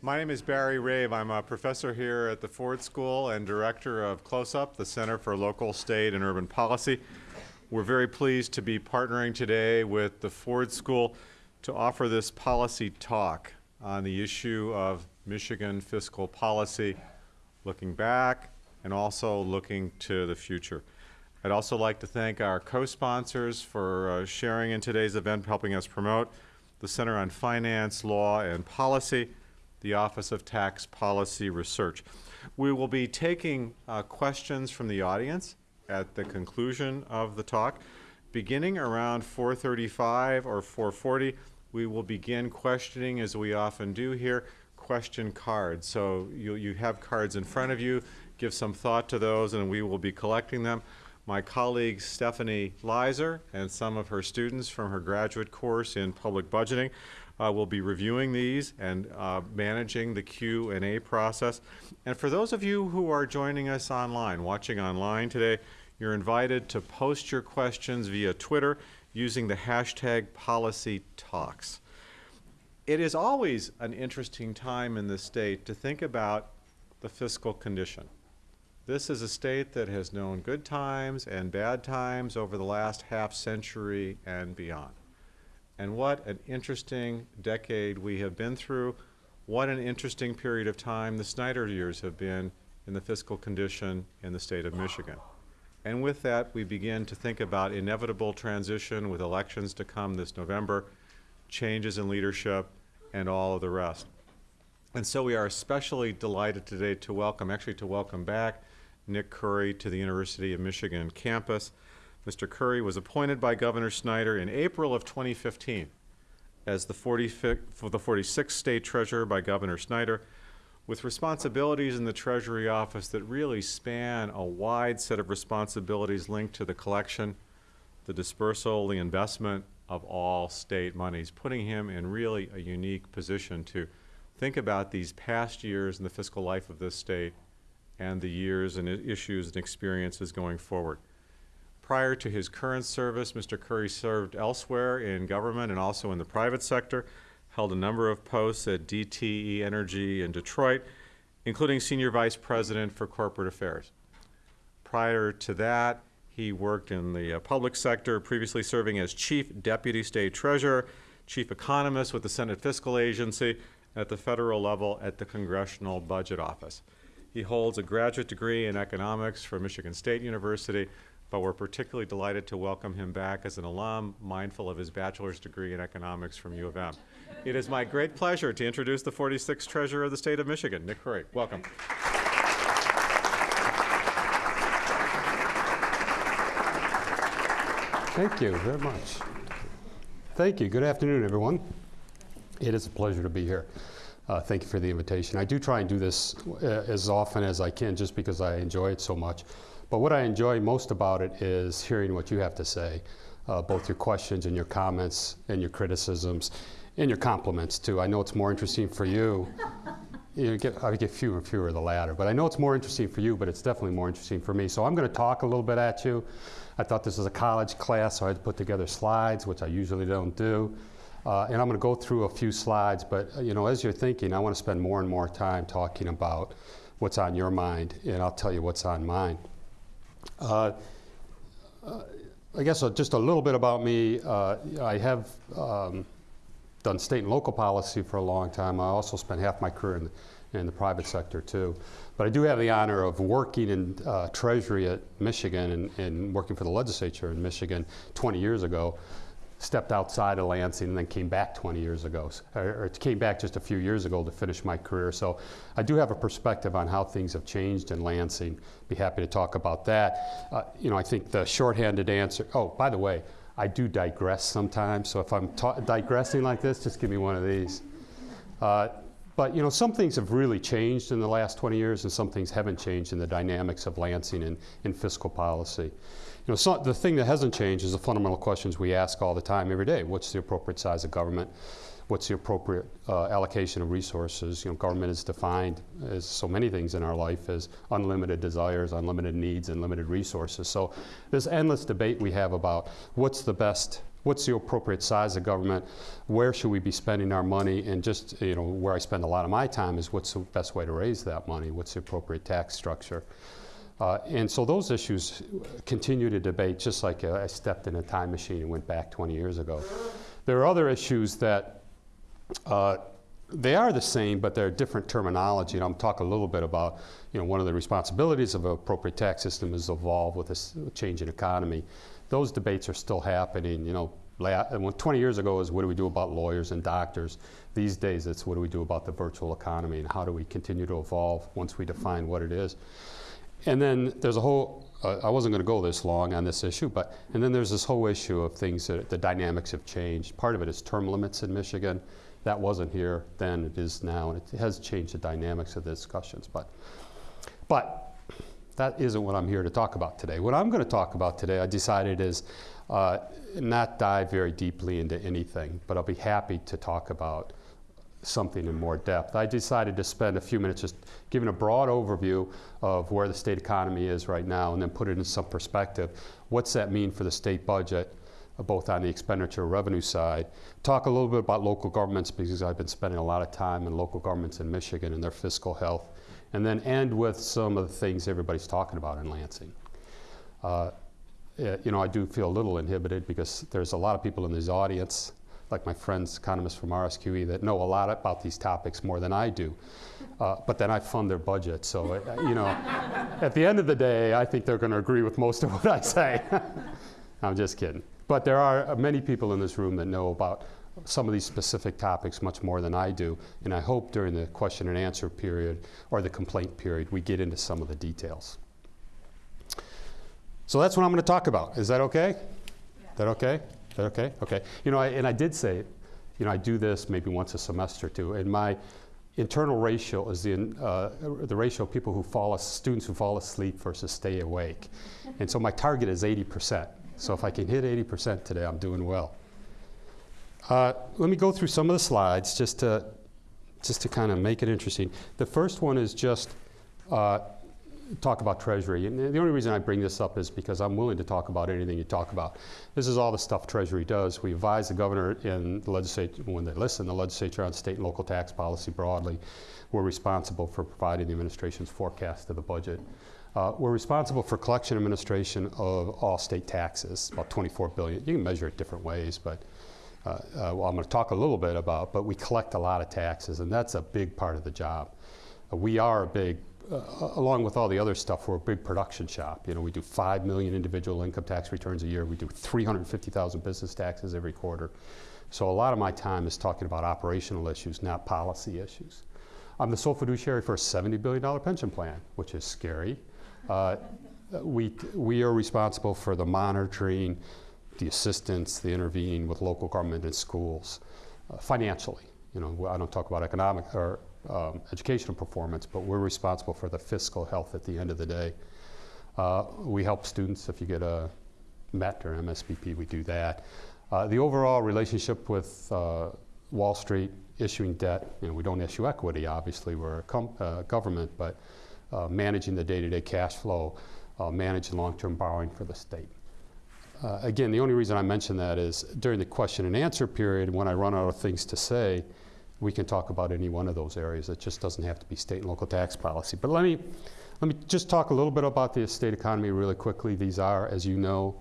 My name is Barry Rabe. I'm a professor here at the Ford School and director of CLOSUP, the Center for Local, State, and Urban Policy. We're very pleased to be partnering today with the Ford School to offer this policy talk on the issue of Michigan fiscal policy, looking back and also looking to the future. I'd also like to thank our co-sponsors for uh, sharing in today's event, helping us promote the Center on Finance, Law, and Policy, the Office of Tax Policy Research. We will be taking uh, questions from the audience at the conclusion of the talk. Beginning around 4.35 or 4.40, we will begin questioning, as we often do here, question cards. So you, you have cards in front of you. Give some thought to those, and we will be collecting them. My colleague Stephanie Leiser and some of her students from her graduate course in public budgeting uh, will be reviewing these and uh, managing the Q&A process. And for those of you who are joining us online, watching online today, you're invited to post your questions via Twitter using the hashtag policytalks. It is always an interesting time in the state to think about the fiscal condition. This is a state that has known good times and bad times over the last half century and beyond. And what an interesting decade we have been through. What an interesting period of time the Snyder years have been in the fiscal condition in the state of Michigan. And with that, we begin to think about inevitable transition with elections to come this November, changes in leadership, and all of the rest. And so we are especially delighted today to welcome, actually to welcome back, Nick Khouri to the University of Michigan campus. Mr. Khouri was appointed by Governor Snyder in April of 2015 as the, 45th, the 46th state treasurer by Governor Snyder with responsibilities in the Treasury Office that really span a wide set of responsibilities linked to the collection, the dispersal, the investment of all state monies, putting him in really a unique position to think about these past years in the fiscal life of this state and the years and issues and experiences going forward. Prior to his current service, Mr. Khouri served elsewhere in government and also in the private sector, held a number of posts at DTE Energy in Detroit, including Senior Vice President for Corporate Affairs. Prior to that, he worked in the uh, public sector, previously serving as Chief Deputy State Treasurer, Chief Economist with the Senate Fiscal Agency, at the federal level at the Congressional Budget Office. He holds a graduate degree in economics from Michigan State University, but we're particularly delighted to welcome him back as an alum, mindful of his bachelor's degree in economics from U of M. It is my great pleasure to introduce the 46th Treasurer of the State of Michigan, Nick Khouri. Welcome. Thank you very much. Thank you. Good afternoon, everyone. It is a pleasure to be here. Uh, thank you for the invitation. I do try and do this uh, as often as I can just because I enjoy it so much. But what I enjoy most about it is hearing what you have to say, uh, both your questions and your comments and your criticisms and your compliments too. I know it's more interesting for you. you get, I get fewer and fewer of the latter, but I know it's more interesting for you, but it's definitely more interesting for me. So I'm going to talk a little bit at you. I thought this was a college class, so I had to put together slides, which I usually don't do. Uh, and I'm going to go through a few slides, but uh, you know, as you're thinking, I want to spend more and more time talking about what's on your mind, and I'll tell you what's on mine. Uh, uh I guess uh, just a little bit about me. Uh, I have um, done state and local policy for a long time. I also spent half my career in the, in the private sector too. But I do have the honor of working in Treasury at Michigan and, and working for the legislature in Michigan 20 years ago stepped outside of Lansing and then came back 20 years ago, or, came back just a few years ago to finish my career. So I do have a perspective on how things have changed in Lansing. Be happy to talk about that. Uh, you know, I think the shorthanded answer, oh, by the way, I do digress sometimes, so if I'm digressing like this, just give me one of these. Uh, but you know, some things have really changed in the last 20 years, and some things haven't changed in the dynamics of Lansing and in fiscal policy. You know, so the thing that hasn't changed is the fundamental questions we ask all the time, every day. What's the appropriate size of government? What's the appropriate uh, allocation of resources? You know, government is defined as so many things in our life as unlimited desires, unlimited needs, and limited resources. So this endless debate we have about what's the best what's the appropriate size of government, where should we be spending our money, and just, you know, where I spend a lot of my time is what's the best way to raise that money, what's the appropriate tax structure. Uh, and so those issues continue to debate, just like uh, I stepped in a time machine and went back 20 years ago. There are other issues that uh, they are the same, but they're different terminology. And I'm talking a little bit about, you know, one of the responsibilities of an appropriate tax system is evolve with this changing economy. Those debates are still happening. You know, la- and when 20 years ago is what do we do about lawyers and doctors. These days, it's what do we do about the virtual economy and how do we continue to evolve once we define what it is. And then there's a whole, uh, I wasn't going to go this long on this issue, but, and then there's this whole issue of things that the dynamics have changed. Part of it is term limits in Michigan. That wasn't here then, it is now, and it has changed the dynamics of the discussions. But, but that isn't what I'm here to talk about today. What I'm going to talk about today, I decided is uh, not dive very deeply into anything, but I'll be happy to talk about something in more depth. I decided to spend a few minutes just giving a broad overview of where the state economy is right now and then put it in some perspective. What's that mean for the state budget, uh, both on the expenditure revenue side? Talk a little bit about local governments because I've been spending a lot of time in local governments in Michigan and their fiscal health. And then end with some of the things everybody's talking about in Lansing. Uh, you know, I do feel a little inhibited because there's a lot of people in this audience like my friends, economists from RSQE, that know a lot about these topics more than I do. Uh, but then I fund their budget. So, uh, you know, at the end of the day, I think they're going to agree with most of what I say. I'm just kidding. But there are many people in this room that know about some of these specific topics much more than I do. And I hope during the question and answer period or the complaint period, we get into some of the details. So that's what I'm going to talk about. Is that okay? Is that okay? That okay? Okay. You know, I, and I did say, you know, I do this maybe once a semester too. And my internal ratio is the, uh, the ratio of people who fall, as- students who fall asleep versus stay awake. And so my target is 80%. So if I can hit 80% today, I'm doing well. Uh, let me go through some of the slides just to, just to kind of make it interesting. The first one is just uh, talk about Treasury. And the only reason I bring this up is because I'm willing to talk about anything you talk about. This is all the stuff Treasury does. We advise the governor and the legislature, when they listen, the legislature on state and local tax policy broadly. We're responsible for providing the administration's forecast of the budget. Uh, we're responsible for collection administration of all state taxes, about 24 billion. You can measure it different ways, but uh, uh, well, I'm going to talk a little bit about, but we collect a lot of taxes, and that's a big part of the job. We are a big, uh, along with all the other stuff, we're a big production shop. You know, we do 5 million individual income tax returns a year. We do 350,000 business taxes every quarter. So a lot of my time is talking about operational issues, not policy issues. I'm the sole fiduciary for a $70 billion pension plan, which is scary. Uh, we, we are responsible for the monitoring, the assistance, the intervening with local government and schools uh, financially. You know, I don't talk about economic or um, educational performance, but we're responsible for the fiscal health at the end of the day. Uh, we help students if you get a MET or MESP, we do that. Uh, the overall relationship with uh, Wall Street issuing debt, you know, we don't issue equity, obviously, we're a uh, government, but uh, managing the day-to-day cash flow, uh, managing long-term borrowing for the state. Again, the only reason I mention that is during the question and answer period, when I run out of things to say, we can talk about any one of those areas. It just doesn't have to be state and local tax policy. But let me, let me just talk a little bit about the state economy really quickly. These are, as you know,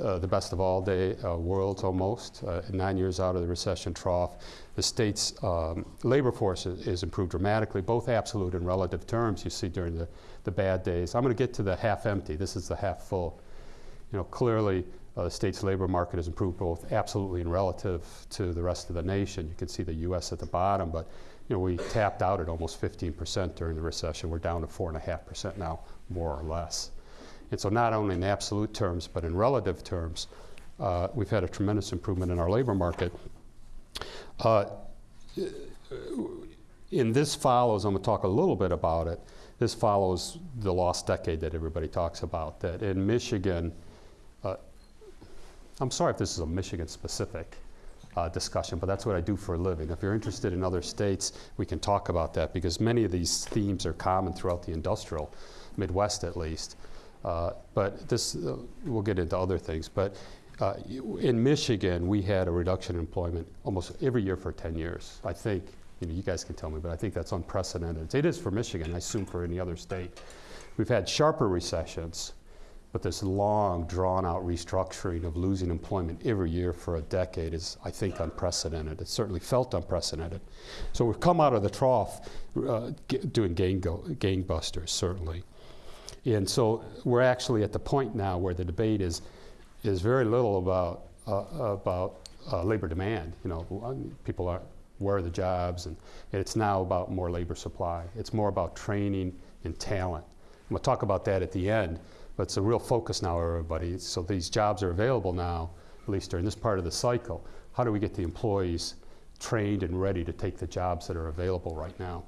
uh, the best of all day uh, worlds almost. Uh, nine years out of the recession trough, the state's um, labor force is, is, improved dramatically, both absolute and relative terms. You see during the, the bad days. I'm going to get to the half empty. This is the half full you know, clearly the state's labor market has improved both absolutely and relative to the rest of the nation. You can see the U.S. at the bottom, but you know, we tapped out at almost 15% during the recession. We're down to 4.5% now, more or less. And so not only in absolute terms, but in relative terms, uh, we've had a tremendous improvement in our labor market. Uh, in this follows, I'm going to talk a little bit about it. This follows the lost decade that everybody talks about. That in Michigan, uh, I'm sorry if this is a Michigan specific uh, discussion, but that's what I do for a living. If you're interested in other states, we can talk about that because many of these themes are common throughout the industrial Midwest at least. Uh, but this, uh, we'll get into other things. But Uh, in Michigan, we had a reduction in employment almost every year for 10 years. I think, you know, you guys can tell me, but I think that's unprecedented. It is for Michigan, I assume for any other state. We've had sharper recessions, but this long, drawn-out restructuring of losing employment every year for a decade is, I think, unprecedented. It certainly felt unprecedented. So we've come out of the trough uh, doing gang gangbusters, certainly. And so we're actually at the point now where the debate is, is very little about, uh, about uh, labor demand. You know, people are, where are the jobs? And it's now about more labor supply. It's more about training and talent. And we'll talk about that at the end, but it's a real focus now, everybody. So these jobs are available now, at least during this part of the cycle. How do we get the employees trained and ready to take the jobs that are available right now?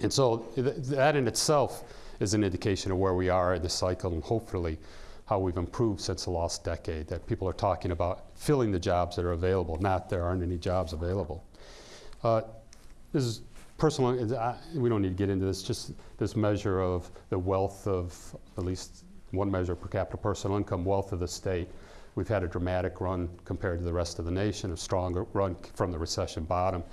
And so th- that in itself is an indication of where we are in the cycle and hopefully how we've improved since the last decade, that people are talking about filling the jobs that are available, not there aren't any jobs available. Uh, this is personal, I- we don't need to get into this, just this measure of the wealth of, at least one measure per capita personal income, wealth of the state. We've had a dramatic run compared to the rest of the nation, a stronger run from the recession bottom.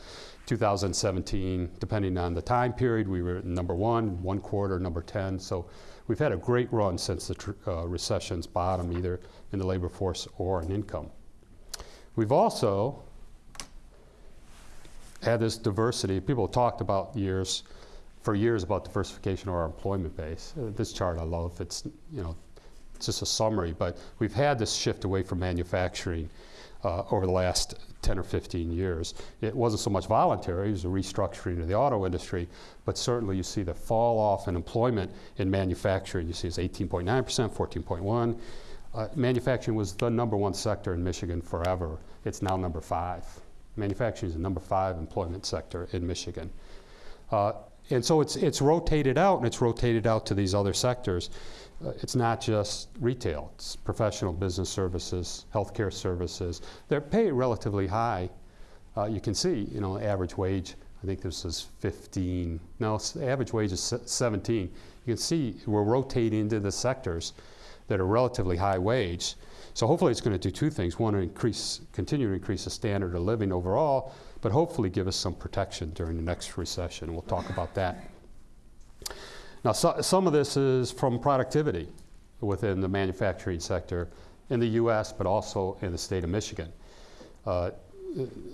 2017, depending on the time period, we were number one, one quarter, number 10. So we've had a great run since the uh, recession's bottom, either in the labor force or in income. We've also had this diversity. People talked about years, for years, about diversification of our employment base. Uh, this chart I love. It's you know, it's just a summary, but we've had this shift away from manufacturing uh, over the last 10 or 15 years. It wasn't so much voluntary; it was a restructuring of the auto industry. But certainly, you see the fall off in employment in manufacturing. You see it's 18.9 percent, 14.1. Uh, manufacturing was the number one sector in Michigan forever. It's now number five. Manufacturing is the number five employment sector in Michigan. Uh, and so it's, it's rotated out, and it's rotated out to these other sectors. Uh, it's not just retail, it's professional business services, healthcare services. They're paid relatively high. Uh, you can see, you know, average wage, I think this is 15, no, average wage is 17. You can see we're rotating into the sectors that are relatively high wage. So hopefully it's going to do two things. One, increase, continue to increase the standard of living overall, but hopefully give us some protection during the next recession. We'll talk about that. Now, so, some of this is from productivity within the manufacturing sector in the U.S., but also in the state of Michigan. Uh,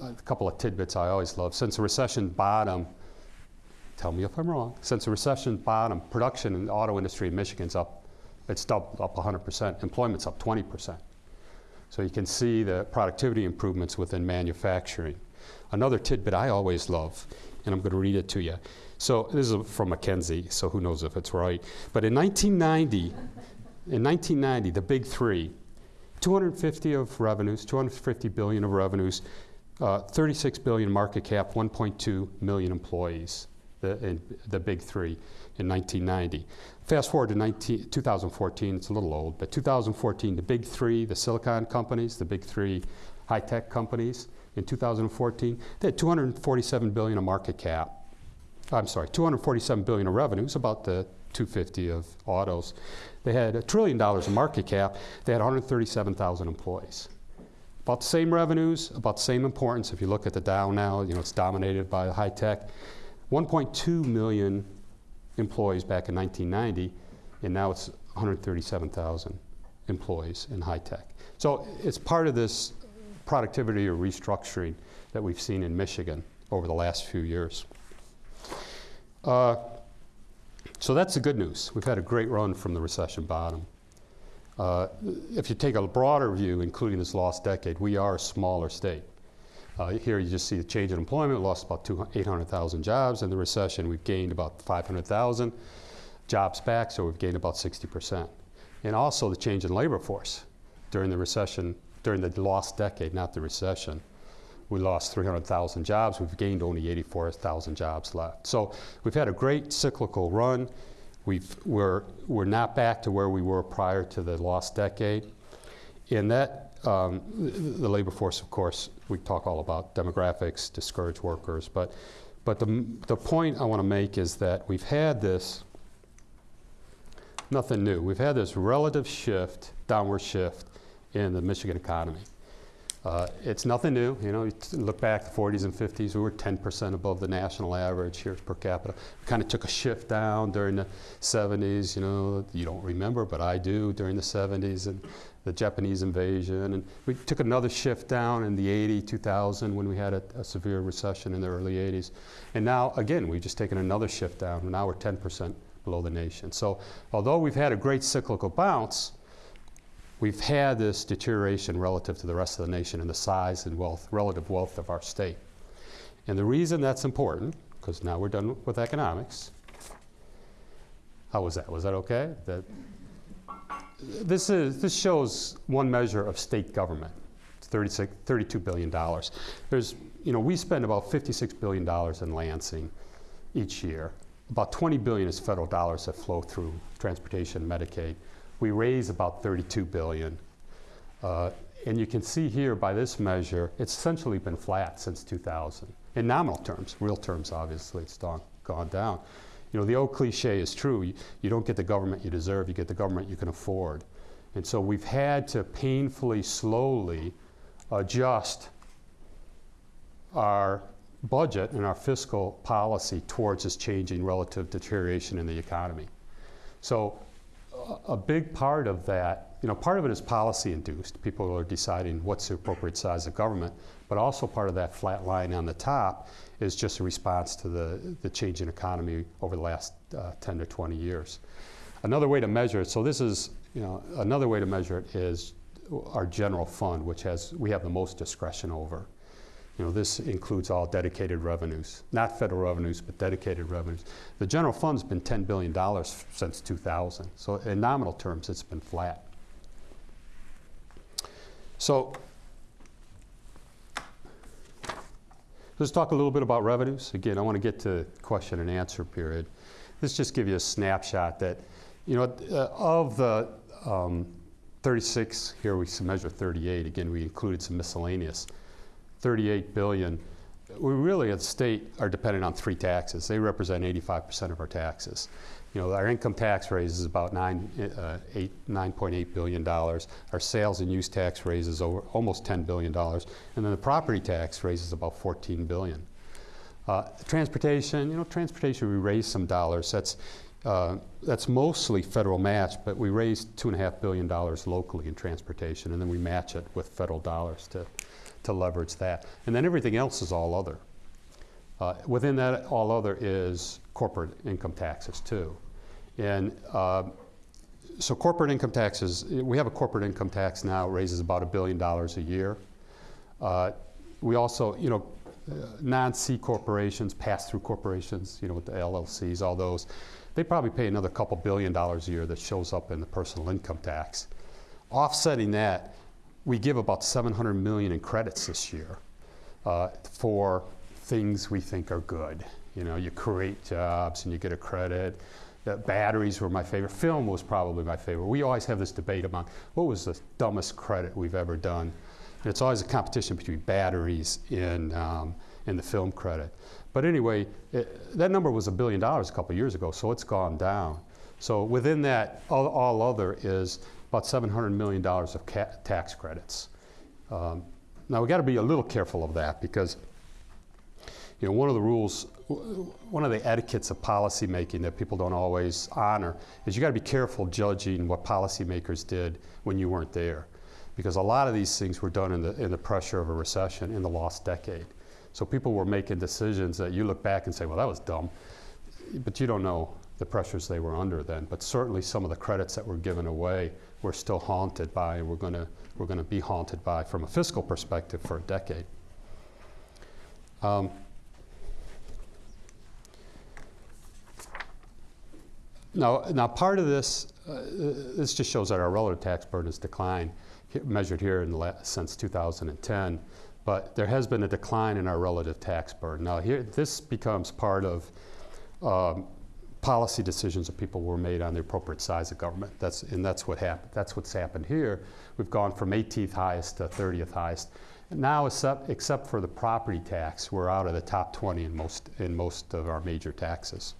a couple of tidbits I always love. Since the recession bottom, tell me if I'm wrong, since the recession bottom, production in the auto industry in Michigan's up, it's doubled, up 100%, employment's up 20%. So you can see the productivity improvements within manufacturing. Another tidbit I always love, and I'm going to read it to you. So this is from McKinsey, so who knows if it's right. But in 1990, in 1990, the big three, 250 of revenues, 250 billion of revenues, uh, 36 billion market cap, 1.2 million employees, the, in, the big three in 1990. Fast forward to 19, 2014, it's a little old, but 2014, the big three, the silicon companies, the big three high tech companies, in 2014, they had 247 billion of market cap. I'm sorry, 247 billion of revenues, about the 250 of autos. They had a trillion dollars of market cap. They had 137,000 employees. About the same revenues, about the same importance. If you look at the Dow now, you know it's dominated by high tech. 1.2 million employees back in 1990, and now it's 137,000 employees in high tech. So it's part of this productivity or restructuring that we've seen in Michigan over the last few years. Uh, so that's the good news. We've had a great run from the recession bottom. Uh, if you take a broader view, including this last decade, we are a smaller state. Uh, here you just see the change in employment, we lost about 800,000 jobs. In the recession, we've gained about 500,000 jobs back, so we've gained about 60%. And also the change in labor force during the recession, during the lost decade, not the recession. We lost 300,000 jobs. We've gained only 84,000 jobs left. So we've had a great cyclical run. We've, we're, we're not back to where we were prior to the lost decade. And that, um, the, labor force, of course, we talk all about demographics, discouraged workers. But, but the, the point I want to make is that we've had this, nothing new. We've had this relative shift, downward shift in the Michigan economy. Uh, it's nothing new. You know, you look back the 40s and 50s, we were 10% above the national average here per capita. We kind of took a shift down during the 70s. You know, you don't remember, but I do during the 70s and the Japanese invasion. And we took another shift down in the 80, 2000 when we had a, a severe recession in the early 80s. And now, again, we've just taken another shift down. Now we're 10% below the nation. So, although we've had a great cyclical bounce, we've had this deterioration relative to the rest of the nation in the size and wealth, relative wealth of our state. And the reason that's important, because now we're done with economics. How was that? Was that okay? That, this, is, this shows one measure of state government. It's 36, $32 billion. There's, you know, we spend about $56 billion in Lansing each year. About 20 billion is federal dollars that flow through transportation, Medicaid. We raise about 32 billion. Uh, and you can see here by this measure, it's essentially been flat since 2000. In nominal terms, real terms, obviously, it's gone, down. You know, the old cliche is true. You, you don't get the government you deserve, you get the government you can afford. And so we've had to painfully, slowly adjust our budget and our fiscal policy towards this changing relative deterioration in the economy. So a- big part of that, you know, part of it is policy induced. People are deciding what's the appropriate size of government, but also part of that flat line on the top is just a response to the, the changing economy over the last uh, 10 to 20 years. Another way to measure it, so this is, you know, another way to measure it is our general fund, which has, we have the most discretion over. You know, this includes all dedicated revenues, not federal revenues, but dedicated revenues. The general fund's been $10 billion since 2000. So in nominal terms, it's been flat. So let's talk a little bit about revenues. Again, I want to get to question and answer period. Let's just give you a snapshot that, you know, uh, of the um, 36, here we measure 38. Again, we included some miscellaneous. 38 billion. We really, as a state, are dependent on three taxes. They represent 85% of our taxes. You know, our income tax raise is about nine, uh, eight, 9.8 billion dollars. Our sales and use tax raises over almost 10 billion dollars, and then the property tax raises about 14 billion. Uh, transportation, you know, transportation we raise some dollars. That's uh, that's mostly federal match, but we raised two and a half billion dollars locally in transportation, and then we match it with federal dollars to to leverage that. And then everything else is all other. Uh, within that, all other is corporate income taxes too. And uh, so corporate income taxes, we have a corporate income tax now, raises about a billion dollars a year. Uh, we also, you know, uh, non-C corporations, pass-through corporations, you know, with the LLCs, all those, they probably pay another couple billion dollars a year that shows up in the personal income tax. Offsetting that, we give about 700 million in credits this year uh, for things we think are good. You know, you create jobs and you get a credit. The batteries were my favorite. Film was probably my favorite. We always have this debate about what was the dumbest credit we've ever done. And it's always a competition between batteries and, um, and the film credit. But anyway, it, that number was a billion dollars a couple years ago, so it's gone down. So within that, all, all other is about $700 million of tax credits. Um, now we got to be a little careful of that because, you know, one of the rules, one of the etiquettes of policymaking that people don't always honor is you got to be careful judging what policymakers did when you weren't there, because a lot of these things were done in the in the pressure of a recession in the lost decade. So people were making decisions that you look back and say, well, that was dumb, but you don't know the pressures they were under then. But certainly some of the credits that were given away we're still haunted by, we're going to we're to be haunted by from a fiscal perspective for a decade. Um, now, now part of this uh, this just shows that our relative tax burden has declined, measured here in since 2010. But there has been a decline in our relative tax burden. Now, here this becomes part of um, policy decisions that people were made on the appropriate size of government. That's, and that's what happened. That's what's happened here. We've gone from 18th highest to 30th highest. Now, except, except for the property tax, we're out of the top 20 in most, in most of our major taxes.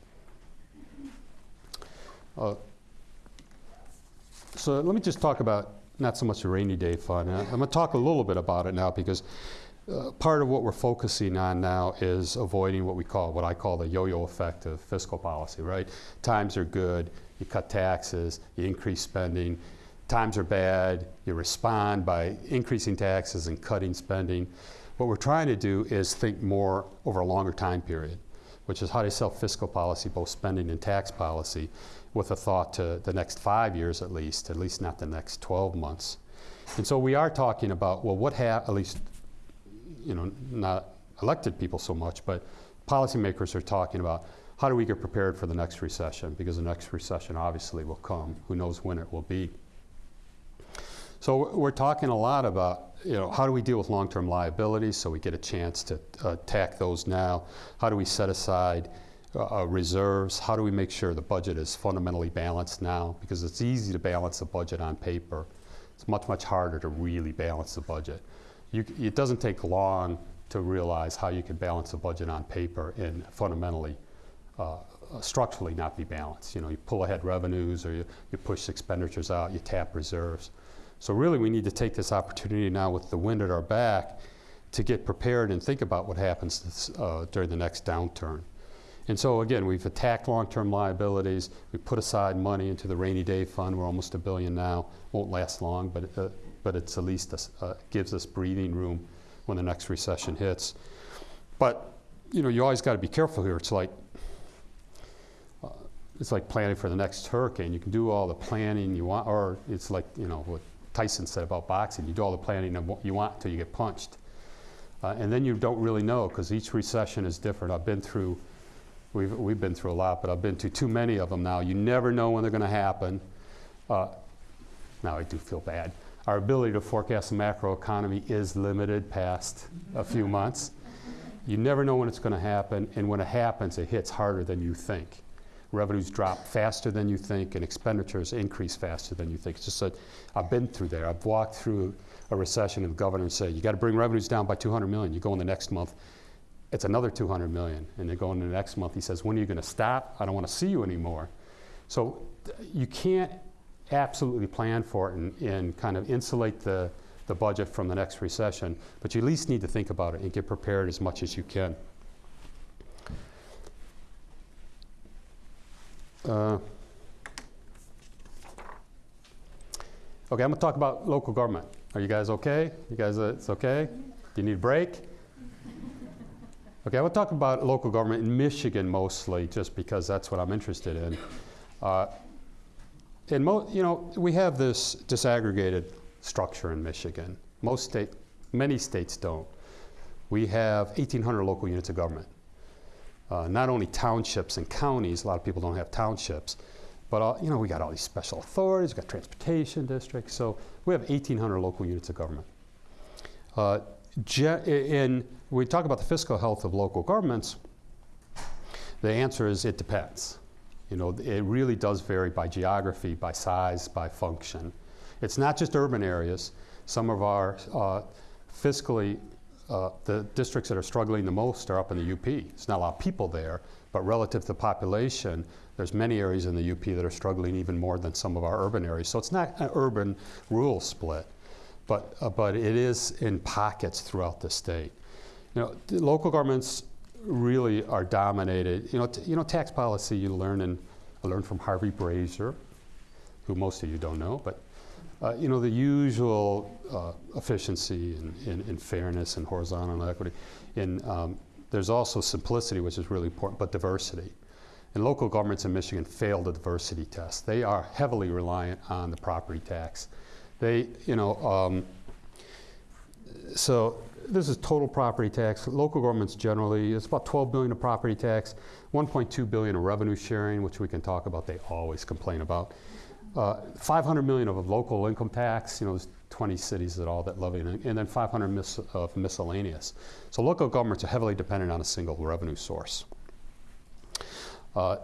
Uh, so let me just talk about not so much a rainy day fund. I'm going to talk a little bit about it now because uh, part of what we're focusing on now is avoiding what we call, what I call the yo-yo effect of fiscal policy, right? Times are good, you cut taxes, you increase spending. Times are bad, you respond by increasing taxes and cutting spending. What we're trying to do is think more over a longer time period, which is how to sell fiscal policy, both spending and tax policy, with a thought to the next five years at least, at least not the next 12 months. And so we are talking about, well, what have, at least, you know, not elected people so much, but policymakers are talking about how do we get prepared for the next recession? Because the next recession obviously will come. Who knows when it will be? So we're talking a lot about, you know, how do we deal with long-term liabilities so we get a chance to uh, attack those now? How do we set aside uh, uh, reserves? How do we make sure the budget is fundamentally balanced now? Because it's easy to balance a budget on paper. It's much, much harder to really balance the budget. You, it doesn't take long to realize how you can balance a budget on paper and fundamentally, uh, structurally not be balanced. You know, you pull ahead revenues or you, you push expenditures out, you tap reserves. So really we need to take this opportunity now with the wind at our back to get prepared and think about what happens this, uh, during the next downturn. And so again, we've attacked long-term liabilities. We put aside money into the rainy day fund. We're almost a billion now. Won't last long, but uh, but it's at least a, uh, gives us breathing room when the next recession hits. But you know, you always got to be careful here. It's like uh, it's like planning for the next hurricane. You can do all the planning you want, or it's like you know what Tyson said about boxing. You do all the planning you want until you get punched, uh, and then you don't really know because each recession is different. I've been through We've, we've been through a lot, but I've been to too many of them now. You never know when they're going to happen. Uh, now I do feel bad. Our ability to forecast the macroeconomy is limited past a few months. You never know when it's going to happen, and when it happens, it hits harder than you think. Revenues drop faster than you think, and expenditures increase faster than you think. It's just that I've been through there. I've walked through a recession, and the governor said, "You got to bring revenues down by 200 million." You go in the next month, it's another 200 million. And they go in the next month, he says, when are you going to stop? I don't want to see you anymore. So you can't absolutely plan for it and, and kind of insulate the, the budget from the next recession, but you at least need to think about it and get prepared as much as you can. Uh, okay, I'm going to talk about local government. Are you guys okay? You guys, uh, it's okay? Do you need a break? Okay, I will talk about local government in Michigan mostly, just because that's what I'm interested in. Uh, and mo- you know, we have this disaggregated structure in Michigan. Most state, many states don't. We have 1,800 local units of government. Uh, not only townships and counties, a lot of people don't have townships, but all, you know, we got all these special authorities, we got transportation districts, so we have 1,800 local units of government. Uh, in, we talk about the fiscal health of local governments, the answer is it depends. You know, it really does vary by geography, by size, by function. It's not just urban areas. Some of our uh, fiscally, uh, the districts that are struggling the most are up in the UP. There's not a lot of people there, but relative to the population, there's many areas in the UP that are struggling even more than some of our urban areas. So it's not an urban-rural split but, uh, but it is in pockets throughout the state. You know, local governments really are dominated. You know, you know, tax policy you learn and I learned from Harvey Brazer, who most of you don't know, but uh, you know the usual uh, efficiency and, and, and, fairness and horizontal equity. And um, there's also simplicity, which is really important, but diversity. And local governments in Michigan fail the diversity test. They are heavily reliant on the property tax they, you know, um, so this is total property tax. Local governments generally, it's about 12 billion of property tax, 1.2 billion of revenue sharing, which we can talk about. They always complain about. Uh, 500 million of local income tax. You know, there's 20 cities that all that levy, and then 500 mis of miscellaneous. So local governments are heavily dependent on a single revenue source. Uh,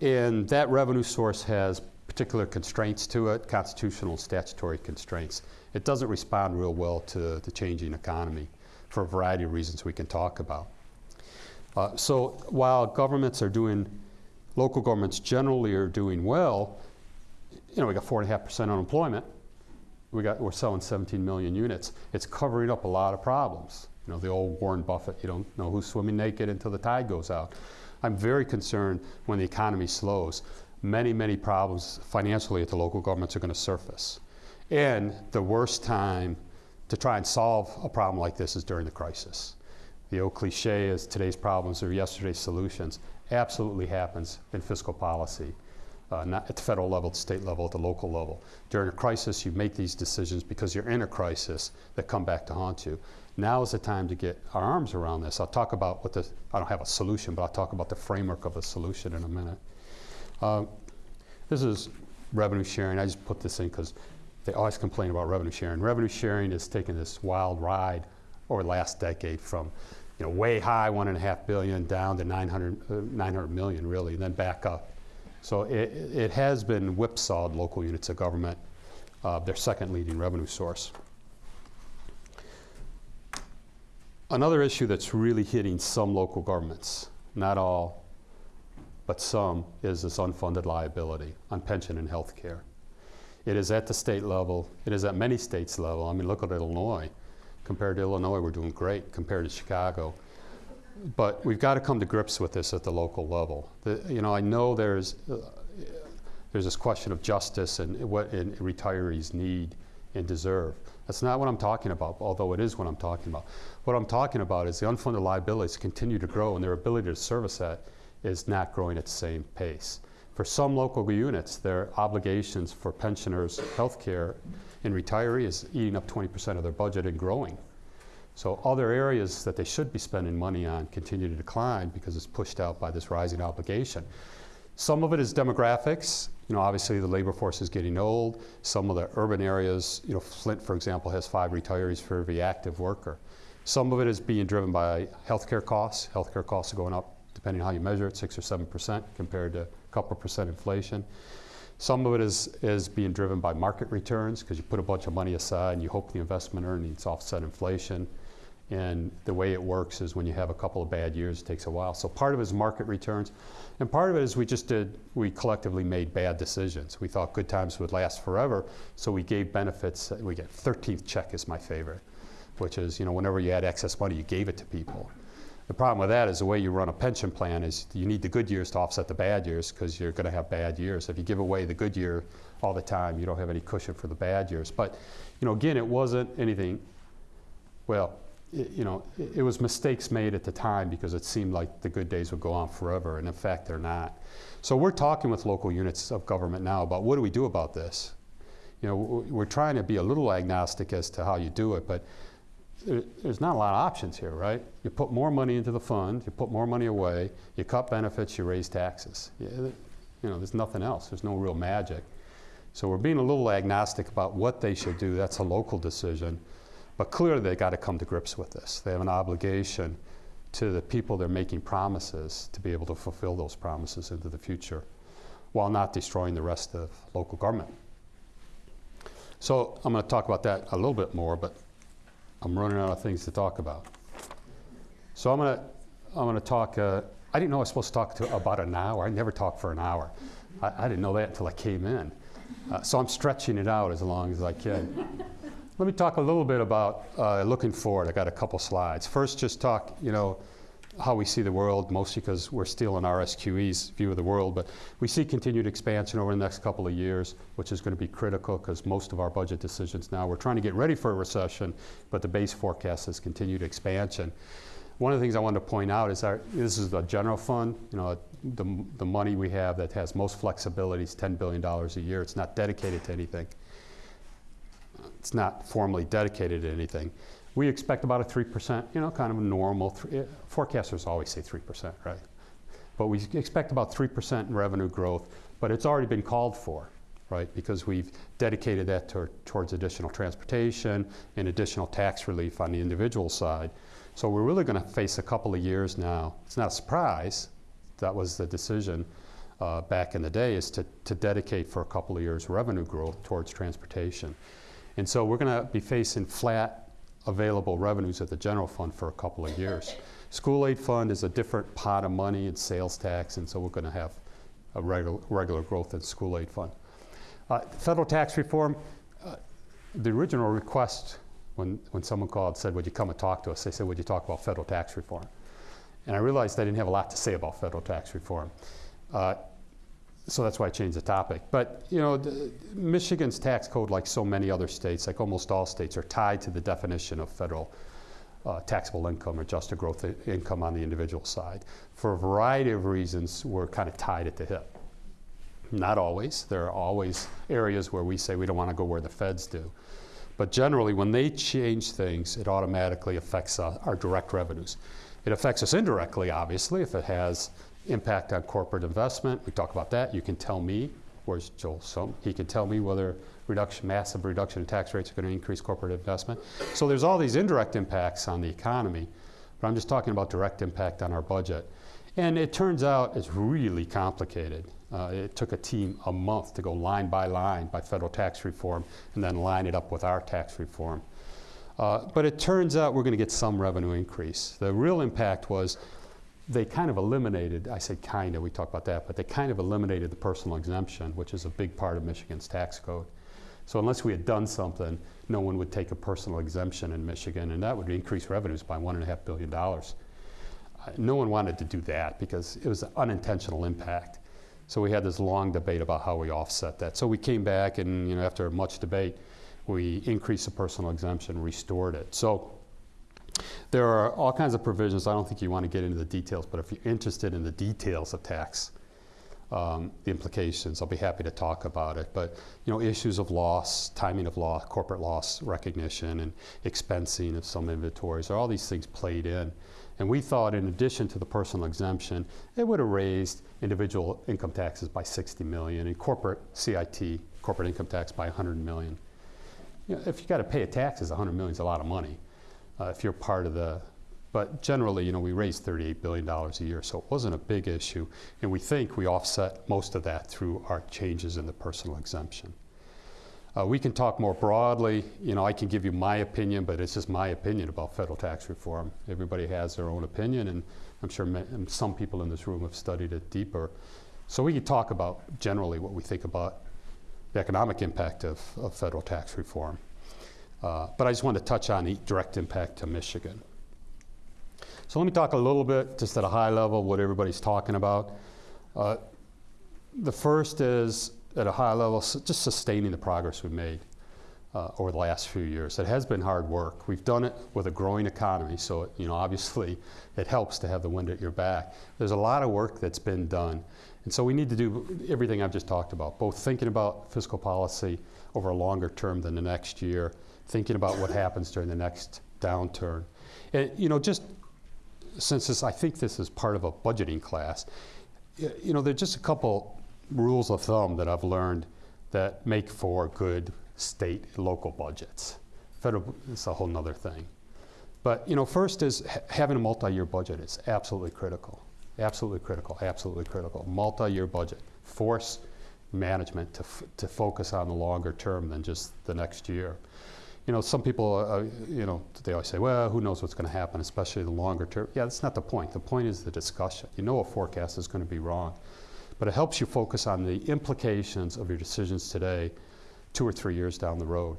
and that revenue source has particular constraints to it, constitutional statutory constraints. It doesn't respond real well to the changing economy for a variety of reasons we can talk about. Uh, so while governments are doing, local governments generally are doing well, you know, we got four and a half percent unemployment, we got, we're selling 17 million units. It's covering up a lot of problems. You know, the old Warren Buffett, you don't know who's swimming naked until the tide goes out. I'm very concerned when the economy slows. Many, many problems financially at the local governments are going to surface. And the worst time to try and solve a problem like this is during the crisis. The old cliche is today's problems are yesterday's solutions. Absolutely happens in fiscal policy, uh, not at the federal level, the state level, at the local level. During a crisis, you make these decisions because you're in a crisis that come back to haunt you. Now is the time to get our arms around this. I'll talk about what the, I don't have a solution, but I'll talk about the framework of a solution in a minute. Uh, this is revenue sharing. I just put this in because they always complain about revenue sharing. Revenue sharing has taken this wild ride over the last decade from you know, way high, one and a half billion, down to 900, uh, 900 million really, and then back up. So it, it has been whipsawed local units of government, uh, their second leading revenue source. Another issue that's really hitting some local governments, not all, but some, is this unfunded liability on pension and health care. It is at the state level, it is at many states level. I mean, look at Illinois. Compared to Illinois, we're doing great compared to Chicago. But we've got to come to grips with this at the local level. The, you know, I know there's, uh, there's this question of justice and what and retirees need and deserve. That's not what I'm talking about, although it is what I'm talking about. What I'm talking about is the unfunded liabilities continue to grow and their ability to service that is not growing at the same pace. For some local units, their obligations for pensioners' health care and retiree is eating up 20% of their budget and growing. So other areas that they should be spending money on continue to decline because it's pushed out by this rising obligation. Some of it is demographics. You know, obviously the labor force is getting old. Some of the urban areas, you know, Flint, for example, has five retirees for every active worker. Some of it is being driven by healthcare costs. Healthcare costs are going up, depending on how you measure it, six or seven percent compared to couple percent inflation. Some of it is, is being driven by market returns because you put a bunch of money aside and you hope the investment earnings offset inflation. And the way it works is when you have a couple of bad years, it takes a while. So part of it is market returns. And part of it is we just did, we collectively made bad decisions. We thought good times would last forever, so we gave benefits. We get 13th check is my favorite, which is, you know, whenever you had excess money, you gave it to people. The problem with that is the way you run a pension plan is you need the good years to offset the bad years because you're going to have bad years. If you give away the good year all the time, you don't have any cushion for the bad years. But, you know, again, it wasn't anything, well, it, you know, it, it was mistakes made at the time because it seemed like the good days would go on forever, and in fact, they're not. So we're talking with local units of government now about what do we do about this? You know, we're trying to be a little agnostic as to how you do it, but there's not a lot of options here, right? You put more money into the fund, you put more money away, you cut benefits, you raise taxes. You know, there's nothing else. There's no real magic. So we're being a little agnostic about what they should do. That's a local decision. But clearly they've got to come to grips with this. They have an obligation to the people they're making promises to be able to fulfill those promises into the future while not destroying the rest of local government. So I'm going to talk about that a little bit more, but I'm running out of things to talk about. So I'm gonna, I'm gonna talk, uh, I didn't know I was supposed to talk to about an hour. I never talk for an hour. I, I didn't know that until I came in. Uh, so I'm stretching it out as long as I can. Let me talk a little bit about uh, looking forward. I got a couple slides. First, just talk, you know, how we see the world, mostly because we're still in RSQE's view of the world, but we see continued expansion over the next couple of years, which is going to be critical because most of our budget decisions now, we're trying to get ready for a recession, but the base forecast is continued expansion. One of the things I wanted to point out is our, this is the general fund, you know, the, the money we have that has most flexibility is $10 billion a year. It's not dedicated to anything. It's not formally dedicated to anything we expect about a 3%, you know, kind of a normal, th- eh, forecasters always say 3%, right? But we expect about 3% in revenue growth, but it's already been called for, right? Because we've dedicated that to, towards additional transportation and additional tax relief on the individual side. So we're really going to face a couple of years now. It's not a surprise. That was the decision uh, back in the day is to, to dedicate for a couple of years revenue growth towards transportation. And so we're going to be facing flat available revenues at the general fund for a couple of years. School aid fund is a different pot of money, it's sales tax, and so we're going to have a regular, regular growth in school aid fund. Uh, federal tax reform, uh, the original request, when, when someone called, said, would you come and talk to us? They said, would you talk about federal tax reform? And I realized I didn't have a lot to say about federal tax reform. Uh, so that's why I changed the topic. But you know, the, Michigan's tax code, like so many other states, like almost all states, are tied to the definition of federal uh, taxable income or adjusted gross income on the individual side. For a variety of reasons, we're kind of tied at the hip. Not always. There are always areas where we say we don't want to go where the feds do. But generally, when they change things, it automatically affects uh, our direct revenues. It affects us indirectly, obviously, if it has impact on corporate investment. We talk about that. You can tell me, where's Joel Slemrod? He can tell me whether reduction, massive reduction in tax rates are going to increase corporate investment. So there's all these indirect impacts on the economy, but I'm just talking about direct impact on our budget. And it turns out it's really complicated. Uh, it took a team a month to go line by line by federal tax reform and then line it up with our tax reform. Uh, but it turns out we're going to get some revenue increase. The real impact was they kind of eliminated, I say kind of, we talked about that, but they kind of eliminated the personal exemption, which is a big part of Michigan's tax code. So unless we had done something, no one would take a personal exemption in Michigan, and that would increase revenues by $1.5 billion. Uh, no one wanted to do that because it was an unintentional impact. So we had this long debate about how we offset that. So we came back, and you know, after much debate, we increased the personal exemption, restored it. So there are all kinds of provisions. I don't think you want to get into the details, but if you're interested in the details of tax, um, the implications, I'll be happy to talk about it. But you know, issues of loss, timing of loss, corporate loss recognition, and expensing of some inventories, are all these things played in. And we thought, in addition to the personal exemption, it would have raised individual income taxes by 60 million and corporate CIT, corporate income tax, by 100 million. You know, if you got to pay a taxes, 100 million is a lot of money. Uh, if you're part of the, but generally, you know, we raised 38 billion dollars a year, so it wasn't a big issue, and we think we offset most of that through our changes in the personal exemption. Uh, we can talk more broadly. You know, I can give you my opinion, but it's just my opinion about federal tax reform. Everybody has their own opinion, and I'm sure some people in this room have studied it deeper. So we can talk about generally what we think about the economic impact of, of federal tax reform. Uh, but I just want to touch on the direct impact to Michigan. So let me talk a little bit, just at a high level, what everybody's talking about. Uh, the first is at a high level, just sustaining the progress we've made uh, over the last few years. It has been hard work. We've done it with a growing economy, so it, you know obviously it helps to have the wind at your back. There's a lot of work that's been done, and so we need to do everything I've just talked about, both thinking about fiscal policy over a longer term than the next year, thinking about what happens during the next downturn. And, you know, just since this, I think this is part of a budgeting class, you know, there's just a couple rules of thumb that I've learned that make for good state and local budgets. Federal is a whole nother thing. But, you know, first is ha- having a multi-year budget is absolutely critical. Absolutely critical, absolutely critical. Multi-year budget. Force management to, to focus on the longer term than just the next year. You know, some people, uh, you know, they always say, well, who knows what's going to happen, especially the longer term. Yeah, that's not the point. The point is the discussion. You know a forecast is going to be wrong. But it helps you focus on the implications of your decisions today, two or three years down the road.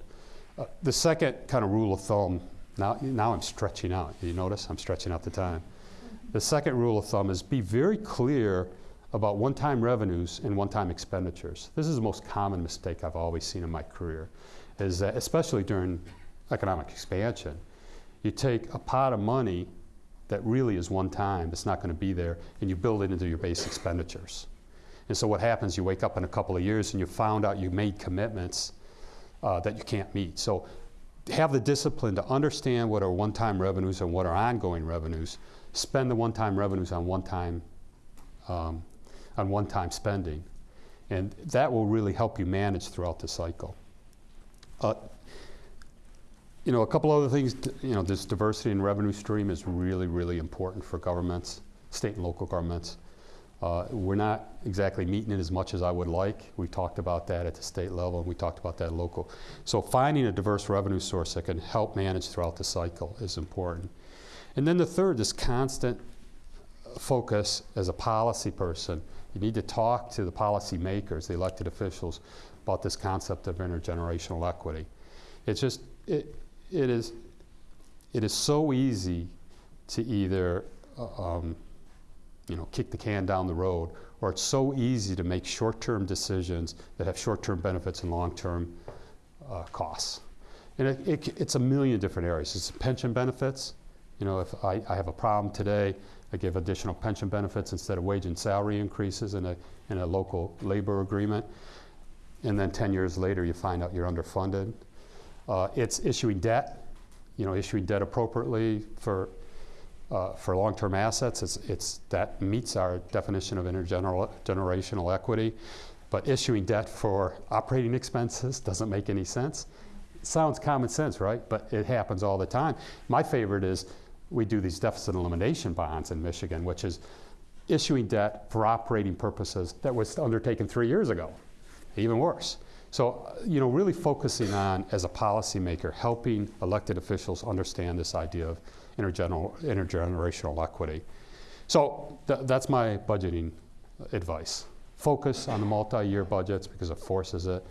Uh, the second kind of rule of thumb, now, now I'm stretching out. You notice I'm stretching out the time. The second rule of thumb is be very clear about one time revenues and one time expenditures. This is the most common mistake I've always seen in my career, is that especially during economic expansion. You take a pot of money that really is one time, it's not going to be there, and you build it into your base expenditures. And so what happens, you wake up in a couple of years and you found out you made commitments uh, that you can't meet. So have the discipline to understand what are one-time revenues and what are ongoing revenues. Spend the one-time revenues on one-time um, on one-time spending, and that will really help you manage throughout the cycle. Uh, you know, a couple other things. You know, this diversity in revenue stream is really, really important for governments, state and local governments. Uh, we're not exactly meeting it as much as I would like. We talked about that at the state level, and we talked about that local. So finding a diverse revenue source that can help manage throughout the cycle is important. And then the third, this constant focus as a policy person. You need to talk to the policy makers, the elected officials, about this concept of intergenerational equity. It's just, it, it is, it is so easy to either, uh, um, you know, kick the can down the road, or it's so easy to make short-term decisions that have short-term benefits and long-term uh, costs. And it, it, it's a million different areas. It's pension benefits. You know, if I, I have a problem today, I give additional pension benefits instead of wage and salary increases in a, in a local labor agreement. And then 10 years later, you find out you're underfunded. Uh, it's issuing debt, you know, issuing debt appropriately for, uh, for long-term assets. It's, it's, that meets our definition of intergenerational equity. But issuing debt for operating expenses doesn't make any sense. sounds common sense, right? But it happens all the time. My favorite is we do these deficit elimination bonds in Michigan, which is issuing debt for operating purposes that was undertaken three years ago. Even worse. So, uh, you know, really focusing on, as a policymaker, helping elected officials understand this idea of intergener- intergenerational equity. So, th- that's my budgeting advice. Focus on the multi year budgets because it forces it.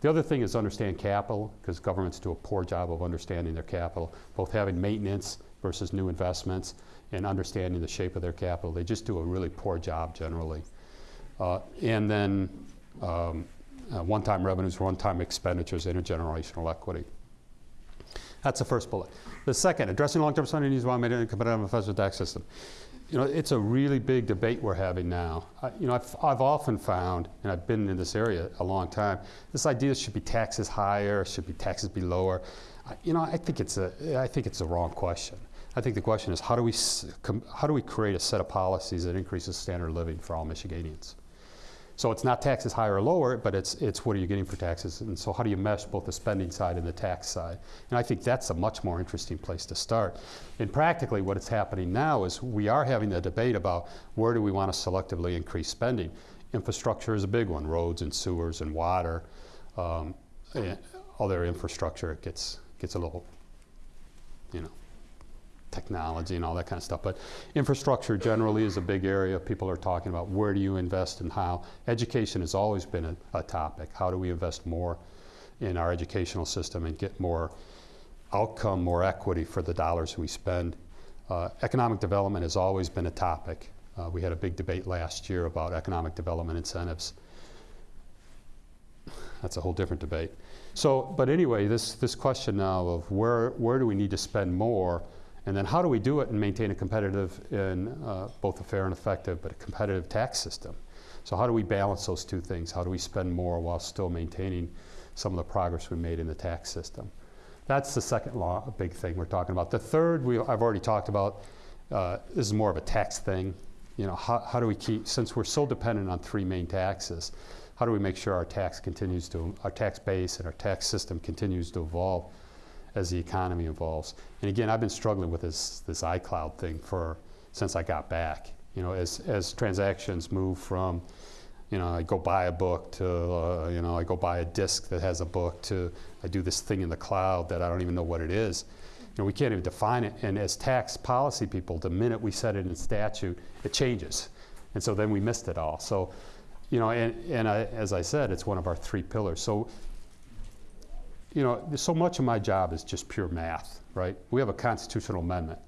The other thing is understand capital, because governments do a poor job of understanding their capital, both having maintenance versus new investments and understanding the shape of their capital. They just do a really poor job generally. Uh, and then um, uh, one-time revenues, one-time expenditures, intergenerational equity. That's the first bullet. The second, addressing long-term spending needs while maintaining a competitive tax system. You know, it's a really big debate we're having now. I, you know, I've, I've often found, and I've been in this area a long time, this idea should be taxes higher, should be taxes be lower. I, you know, I think it's a, I think it's a wrong question. I think the question is how do we, how do we create a set of policies that increases standard of living for all Michiganians? So it's not taxes higher or lower, but it's, it's what are you getting for taxes? And so how do you mesh both the spending side and the tax side? And I think that's a much more interesting place to start. And practically what is happening now is we are having a debate about where do we want to selectively increase spending. Infrastructure is a big one, roads and sewers and water. Um, and other infrastructure gets, gets a little, you know, technology and all that kind of stuff. But infrastructure generally is a big area. People are talking about where do you invest and how. Education has always been a, a topic. How do we invest more in our educational system and get more outcome, more equity for the dollars we spend? Uh, economic development has always been a topic. Uh, we had a big debate last year about economic development incentives. That's a whole different debate. So, but anyway, this, this question now of where, where do we need to spend more and then how do we do it and maintain a competitive and uh, both a fair and effective, but a competitive tax system? So how do we balance those two things? How do we spend more while still maintaining some of the progress we made in the tax system? That's the second law, a big thing we're talking about. The third, we, I've already talked about. Uh, this is more of a tax thing. You know, how, how do we keep, since we're so dependent on three main taxes, how do we make sure our tax continues to, our tax base and our tax system continues to evolve? As the economy evolves. And again, I've been struggling with this, this iCloud thing for, since I got back. You know, as, as transactions move from, you know, I go buy a book to, uh, you know, I go buy a disk that has a book to, I do this thing in the cloud that I don't even know what it is. You know, we can't even define it. And as tax policy people, the minute we set it in statute, it changes. And so then we missed it all. So, you know, and, and I, as I said, it's one of our three pillars. So you know, so much of my job is just pure math, right? We have a constitutional amendment.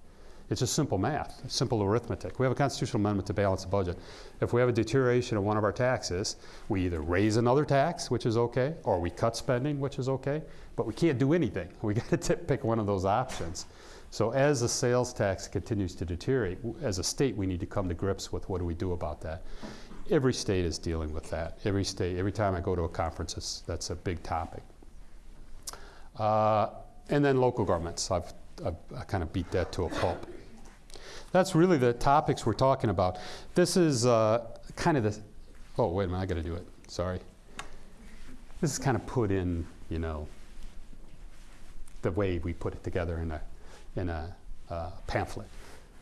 It's just simple math, simple arithmetic. We have a constitutional amendment to balance the budget. If we have a deterioration of one of our taxes, we either raise another tax, which is okay, or we cut spending, which is okay, but we can't do anything. We got to pick one of those options. So as the sales tax continues to deteriorate, as a state, we need to come to grips with what do we do about that. Every state is dealing with that. Every state, every time I go to a conference, that's a big topic. Uh, and then local governments. I've, I've I kind of beat that to a pulp. That's really the topics we're talking about. This is uh, kind of the. Oh wait a minute, I got to do it. Sorry. This is kind of put in, you know, the way we put it together in a in a uh, pamphlet.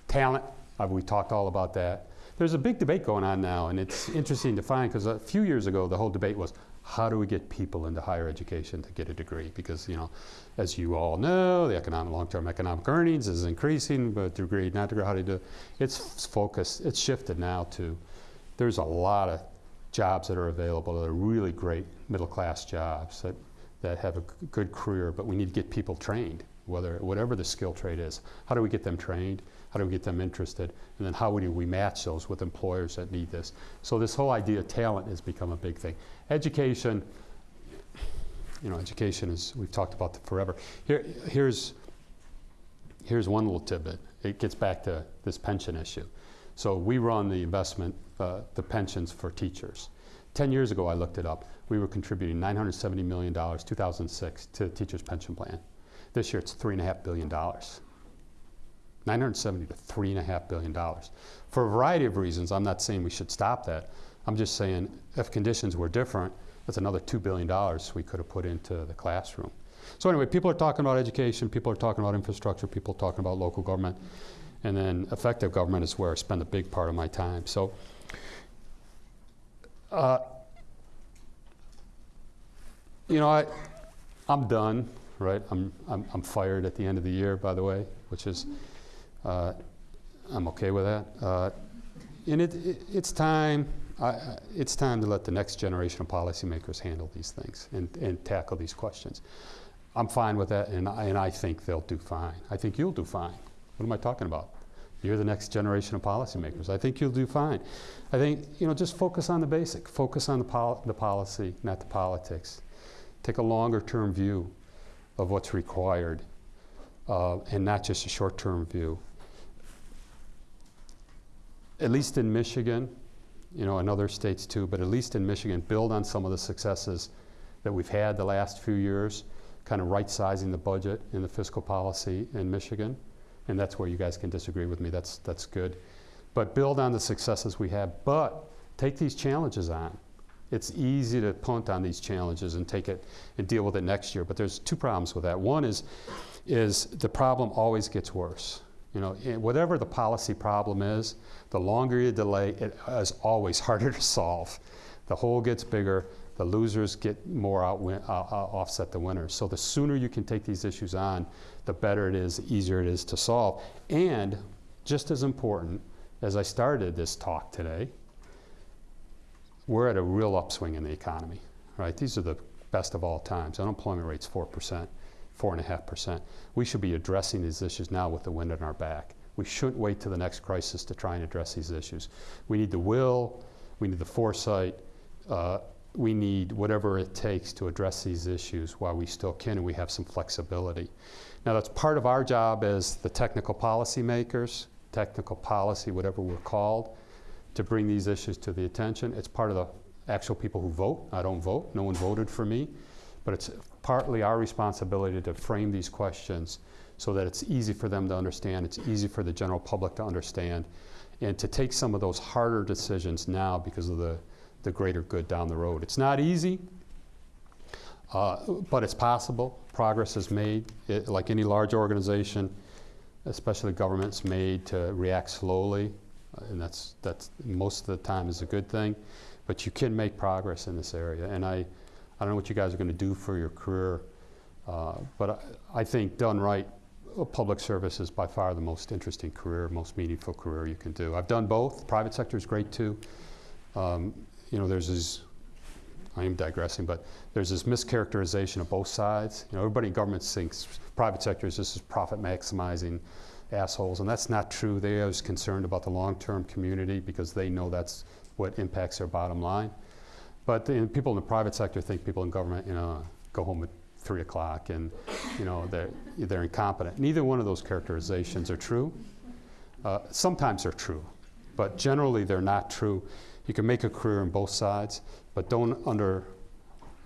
Talent. Uh, we talked all about that. There's a big debate going on now, and it's interesting to find because a few years ago the whole debate was how do we get people into higher education to get a degree? Because, you know, as you all know, the economic, long-term economic earnings is increasing, but degree, not degree, how do you do it? It's focused, it's shifted now to, there's a lot of jobs that are available that are really great middle-class jobs that that have a good career, but we need to get people trained, whether, whatever the skill trade is. How do we get them trained? How do we get them interested? And then how do we match those with employers that need this? So this whole idea of talent has become a big thing. Education, you know, education is, we've talked about that forever. Here, here's, here's one little tidbit. It gets back to this pension issue. So we run the investment, uh, the pensions for teachers. 10 years ago, I looked it up. We were contributing $970 million, 2006, to the teachers' pension plan. This year, it's $3.5 billion. 970 to $3.5 billion. For a variety of reasons, I'm not saying we should stop that. I'm just saying if conditions were different, that's another $2 billion we could have put into the classroom. So anyway, people are talking about education, people are talking about infrastructure, people are talking about local government, and then effective government is where I spend a big part of my time. So, uh, you know, I, I'm done, right? I'm, I'm, I'm fired at the end of the year, by the way, which is, uh, I'm okay with that. Uh, and it, it, it's time, I, it's time to let the next generation of policymakers handle these things and, and tackle these questions. I'm fine with that, and I, and I think they'll do fine. I think you'll do fine. What am I talking about? You're the next generation of policymakers. I think you'll do fine. I think, you know, just focus on the basic. Focus on the, pol- the policy, not the politics. Take a longer term view of what's required uh, and not just a short term view. At least in Michigan, you know, in other states too, but at least in Michigan, build on some of the successes that we've had the last few years, kind of right sizing the budget and the fiscal policy in Michigan. And that's where you guys can disagree with me. That's, that's good. But build on the successes we have, but take these challenges on. It's easy to punt on these challenges and take it and deal with it next year. But there's two problems with that. One is, is the problem always gets worse. You know, eh, whatever the policy problem is, the longer you delay, it is always harder to solve. The hole gets bigger, the losers get more outwin, uh, uh, offset the winners. So the sooner you can take these issues on, the better it is, the easier it is to solve. And just as important, as I started this talk today, we're at a real upswing in the economy, right? These are the best of all times. Unemployment rate's 4%, 4.5%. We should be addressing these issues now with the wind in our back. We shouldn't wait to the next crisis to try and address these issues. We need the will, we need the foresight, uh, we need whatever it takes to address these issues while we still can and we have some flexibility. Now, that's part of our job as the technical policy makers, technical policy, whatever we're called, to bring these issues to the attention. It's part of the actual people who vote. I don't vote, no one voted for me. But it's partly our responsibility to frame these questions so that it's easy for them to understand, it's easy for the general public to understand, and to take some of those harder decisions now because of the, the greater good down the road. It's not easy, uh, but it's possible. Progress is made. It, like any large organization, especially government's made to react slowly, uh, and that's, that's most of the time is a good thing. But you can make progress in this area. And I, I don't know what you guys are going to do for your career, uh, but I, I think done right, public service is by far the most interesting career, most meaningful career you can do. I've done both. Private sector is great too. Um, you know, there's this, I am digressing, but there's this mischaracterization of both sides. You know, everybody in government thinks private sector is just as profit maximizing assholes, and that's not true. They are concerned about the long-term community because they know that's what impacts their bottom line. But the, people in the private sector think people in government, you know, go home at three o'clock and, you know, they're, they're incompetent. Neither one of those characterizations are true. Uh, sometimes they're true, but generally they're not true. You can make a career in both sides, but don't under,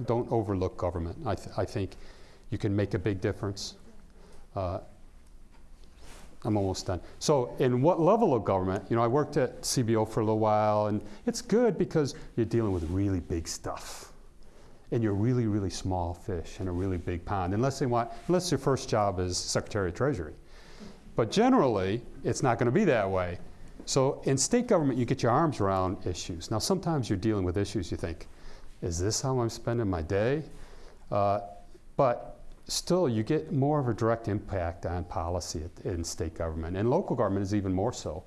don't overlook government. I, th- I think you can make a big difference. Uh, I'm almost done. So, in what level of government? You know, I worked at CBO for a little while, and it's good because you're dealing with really big stuff, and you're really, really small fish in a really big pond. Unless they want, unless your first job is Secretary of Treasury, but generally, it's not going to be that way. So, in state government, you get your arms around issues. Now, sometimes you're dealing with issues you think, is this how I'm spending my day? Uh, but still, you get more of a direct impact on policy in state government, and local government is even more so.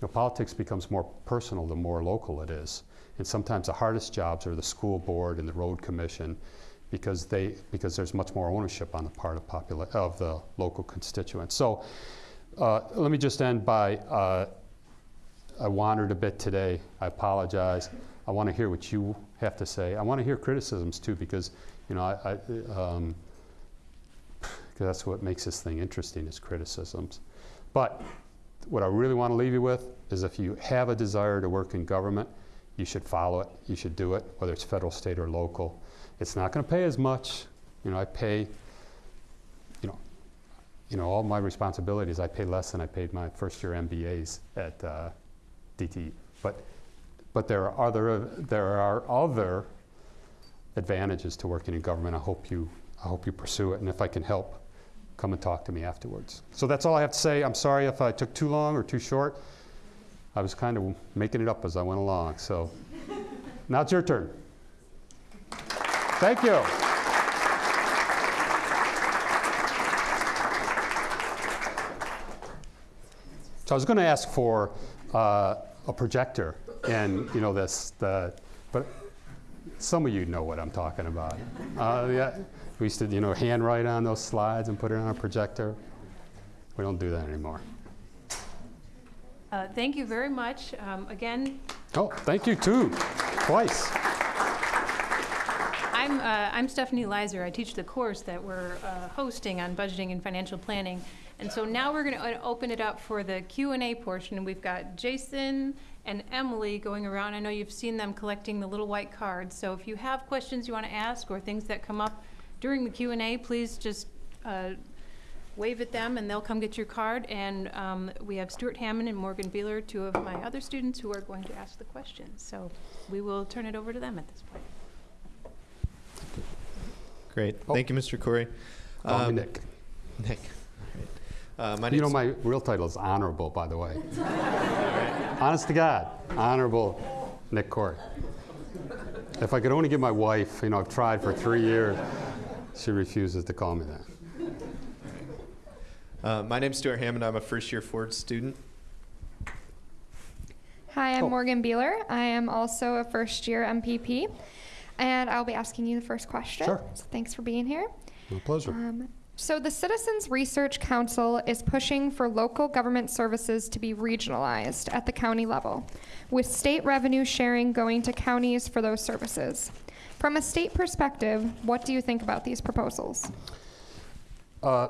You know, politics becomes more personal the more local it is, and sometimes the hardest jobs are the school board and the road commission, because they because there's much more ownership on the part of popula- of the local constituents. So uh, let me just end by uh, I wandered a bit today. I apologize. I want to hear what you have to say. I want to hear criticisms too because you know I. I um, 'cause that's what makes this thing interesting is criticisms. But what I really want to leave you with is if you have a desire to work in government, you should follow it. You should do it, whether it's federal, state, or local. It's not going to pay as much. You know, I pay, you know, you know, all my responsibilities, I pay less than I paid my first year MBAs at uh, DTE. But, but there are other, there are other advantages to working in government. I hope you, I hope you pursue it. And if I can help, come and talk to me afterwards. So that's all I have to say. I'm sorry if I took too long or too short. I was kind of making it up as I went along. So now it's your turn. Thank you. So I was going to ask for uh, a projector, and you know this, the, but some of you know what I'm talking about. Uh, yeah, we used to, you know, handwrite on those slides and put it on a projector. We don't do that anymore. Uh, Thank you very much. Um, Again, Oh, thank you too, twice. I'm, uh, I'm Stephanie Leiser. I teach the course that we're uh, hosting on budgeting and financial planning. And so now we're going to open it up for the Q and A portion. We've got Jason and Emily going around. I know you've seen them collecting the little white cards. So if you have questions you want to ask or things that come up during the Q and A, please just uh, wave at them and they'll come get your card. And um, we have Stuart Hammond and Morgan Beeler, two of my other students who are going to ask the questions. So we will turn it over to them at this point. Great. Oh. Thank you, Mr. Khouri. Call me Um, Nick. Nick. All right. Uh, my You know, my real title is Honorable, by the way. Honest to God, Honorable Nick Khouri. If I could only get my wife, you know, I've tried for three years. She refuses to call me that. uh, my name's Stuart Hammond. I'm a first year Ford student. Hi, I'm Oh. Morgan Beeler. I am also a first year MPP, and I'll be asking you the first question. Sure. So thanks for being here. My pleasure. Um, so, the Citizens Research Council is pushing for local government services to be regionalized at the county level, with state revenue sharing going to counties for those services. From a state perspective, what do you think about these proposals? Uh,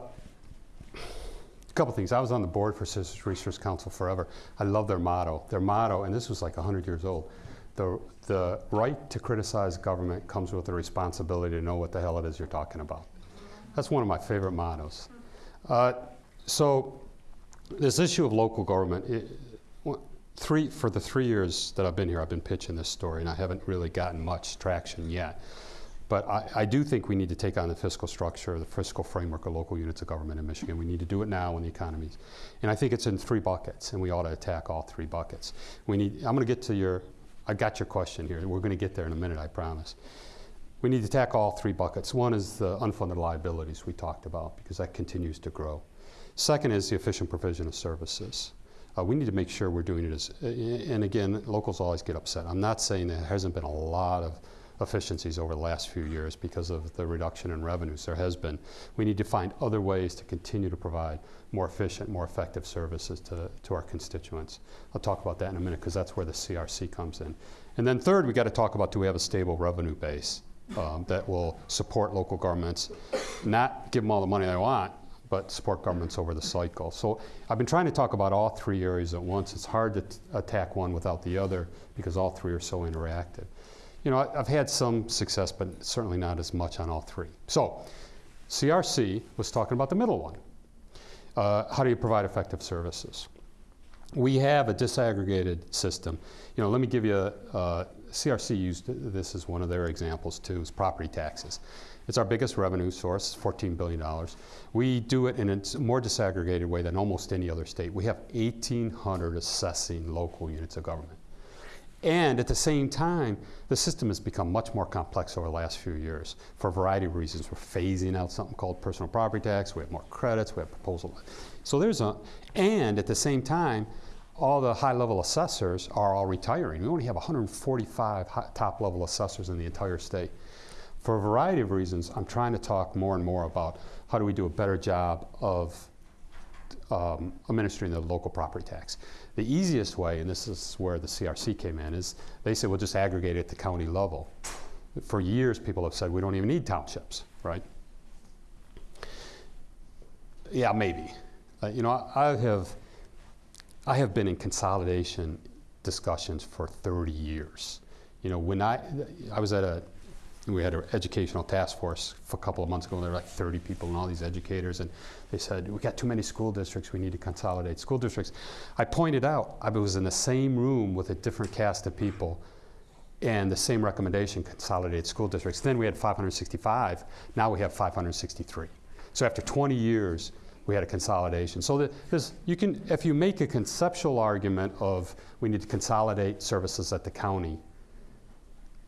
A couple things. I was on the board for Citizens Research Council forever. I love their motto. Their motto, and this was like 100 years old the, the right to criticize government comes with the responsibility to know what the hell it is you're talking about. That's one of my favorite mottos. Uh, so, this issue of local government, it, three, for the three years that I've been here, I've been pitching this story, and I haven't really gotten much traction yet. But I, I do think we need to take on the fiscal structure, the fiscal framework of local units of government in Michigan. We need to do it now when the economy's. And I think it's in three buckets, and we ought to attack all three buckets. We need. I'm going to get to your. I got your question here. We're going to get there in a minute, I promise. We need to attack all three buckets. One is the unfunded liabilities we talked about because that continues to grow. Second is the efficient provision of services. Uh, we need to make sure we're doing it as, and again, locals always get upset. I'm not saying there hasn't been a lot of efficiencies over the last few years because of the reduction in revenues. There has been. We need to find other ways to continue to provide more efficient, more effective services to, to our constituents. I'll talk about that in a minute because that's where the CRC comes in. And then third, we got to talk about do we have a stable revenue base um, that will support local governments, not give them all the money they want, but support governments over the cycle. So I've been trying to talk about all three areas at once. It's hard to attack one without the other because all three are so interactive. You know, I, I've had some success, but certainly not as much on all three. So CRC was talking about the middle one. Uh, how do you provide effective services? We have a disaggregated system. You know, let me give you a, uh, CRC used this as one of their examples too, is property taxes. It's our biggest revenue source, $14 billion. We do it in a more disaggregated way than almost any other state. We have 1,800 assessing local units of government. And at the same time, the system has become much more complex over the last few years for a variety of reasons. We're phasing out something called personal property tax, we have more credits, we have proposal. So there's a, and at the same time, all the high level assessors are all retiring. We only have 145 top level assessors in the entire state. For a variety of reasons, I'm trying to talk more and more about how do we do a better job of um, administering the local property tax. The easiest way, and this is where the CRC came in, is they said we'll just aggregate it at the county level. For years, people have said we don't even need townships, right? Yeah, maybe. Uh, you know, I, I have, I have been in consolidation discussions for 30 years. You know, when I, I was at a, we had an educational task force for a couple of months ago, and there were like 30 people and all these educators, and they said, we got too many school districts, we need to consolidate school districts. I pointed out, I was in the same room with a different cast of people, and the same recommendation, consolidate school districts. Then we had 565, now we have 563. So after 20 years, we had a consolidation. So that you can, if you make a conceptual argument of we need to consolidate services at the county,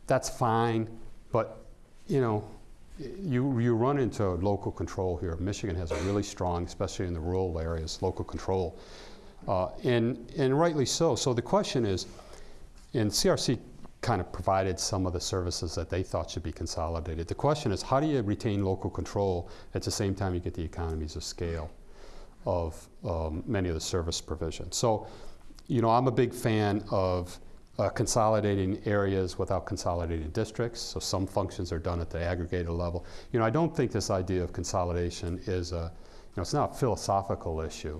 that's fine, but you know, you, you run into local control here. Michigan has a really strong, especially in the rural areas, local control. Uh, and, and rightly so. So the question is, and CRC kind of provided some of the services that they thought should be consolidated. The question is, how do you retain local control at the same time you get the economies of scale of um, many of the service provisions? So, you know, I'm a big fan of uh, consolidating areas without consolidating districts. So some functions are done at the aggregated level. You know, I don't think this idea of consolidation is a, you know, it's not a philosophical issue.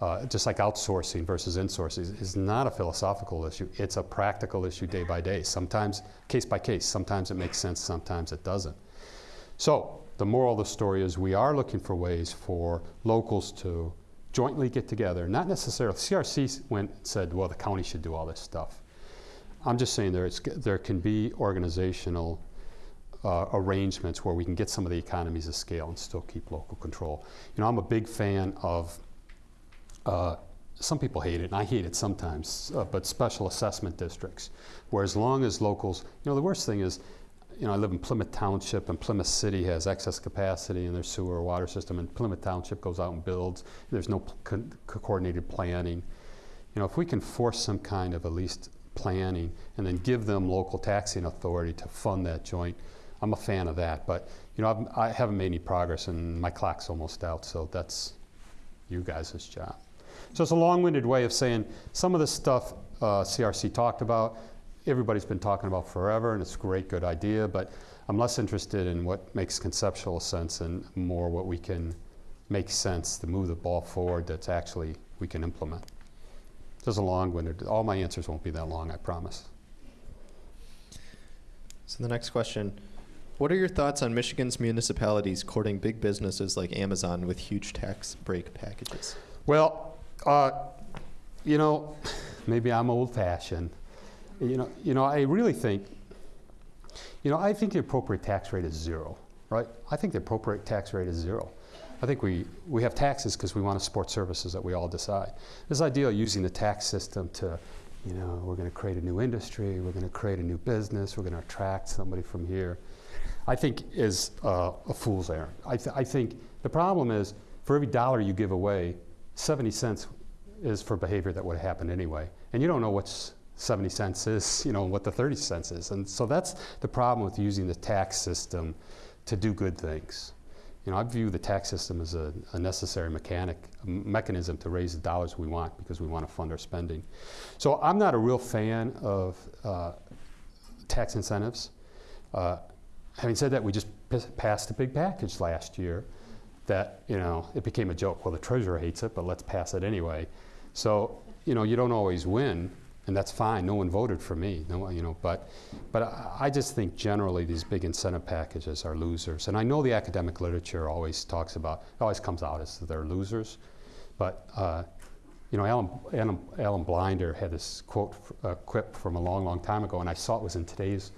Uh, just like outsourcing versus insourcing is not a philosophical issue. It's a practical issue day by day. Sometimes case by case. Sometimes it makes sense. Sometimes it doesn't. So the moral of the story is we are looking for ways for locals to jointly get together. Not necessarily. CRC went and said, well, the county should do all this stuff. I'm just saying there, there can be organizational uh, arrangements where we can get some of the economies of scale and still keep local control. You know, I'm a big fan of, uh, some people hate it, and I hate it sometimes, uh, but special assessment districts, where as long as locals, you know, the worst thing is, you know, I live in Plymouth Township, and Plymouth City has excess capacity in their sewer or water system, and Plymouth Township goes out and builds. There's no co coordinated planning. You know, if we can force some kind of at least planning and then give them local taxing authority to fund that joint. I'm a fan of that, but you know I've, I have not made any progress and my clock's almost out, so that's you guys' job. So it's a long-winded way of saying some of the stuff uh, CRC talked about, everybody's been talking about forever, and it's a great, good idea, but I'm less interested in what makes conceptual sense and more what we can make sense to move the ball forward that's actually we can implement. Just a long-winded. All my answers won't be that long, I promise. So the next question, what are your thoughts on Michigan's municipalities courting big businesses like Amazon with huge tax break packages? Well, uh, you know, maybe I'm old-fashioned. You know, you know, I really think, you know, I think the appropriate tax rate is zero, right? I think the appropriate tax rate is zero. I think we, we have taxes because we want to support services that we all decide. This idea of using the tax system to, you know, we're going to create a new industry, we're going to create a new business, we're going to attract somebody from here, I think is uh, a fool's errand. I, th I think the problem is for every dollar you give away, 70 cents is for behavior that would have happened anyway. And you don't know what's 70 cents is, you know, what the 30 cents is. And so that's the problem with using the tax system to do good things. You know, I view the tax system as a, a necessary mechanic, a mechanism to raise the dollars we want because we want to fund our spending. So I'm not a real fan of uh, tax incentives. Uh, having said that, we just passed a big package last year that, you know, it became a joke. Well, the treasurer hates it, but let's pass it anyway. So, you know, you don't always win, and that's fine. No one voted for me, no, you know. But, but I, I just think generally these big incentive packages are losers. And I know the academic literature always talks about, always comes out as they're losers. But uh, you know, Alan, Alan, Alan, Blinder had this quote, uh, quip from a long, long time ago, and I saw it was in today's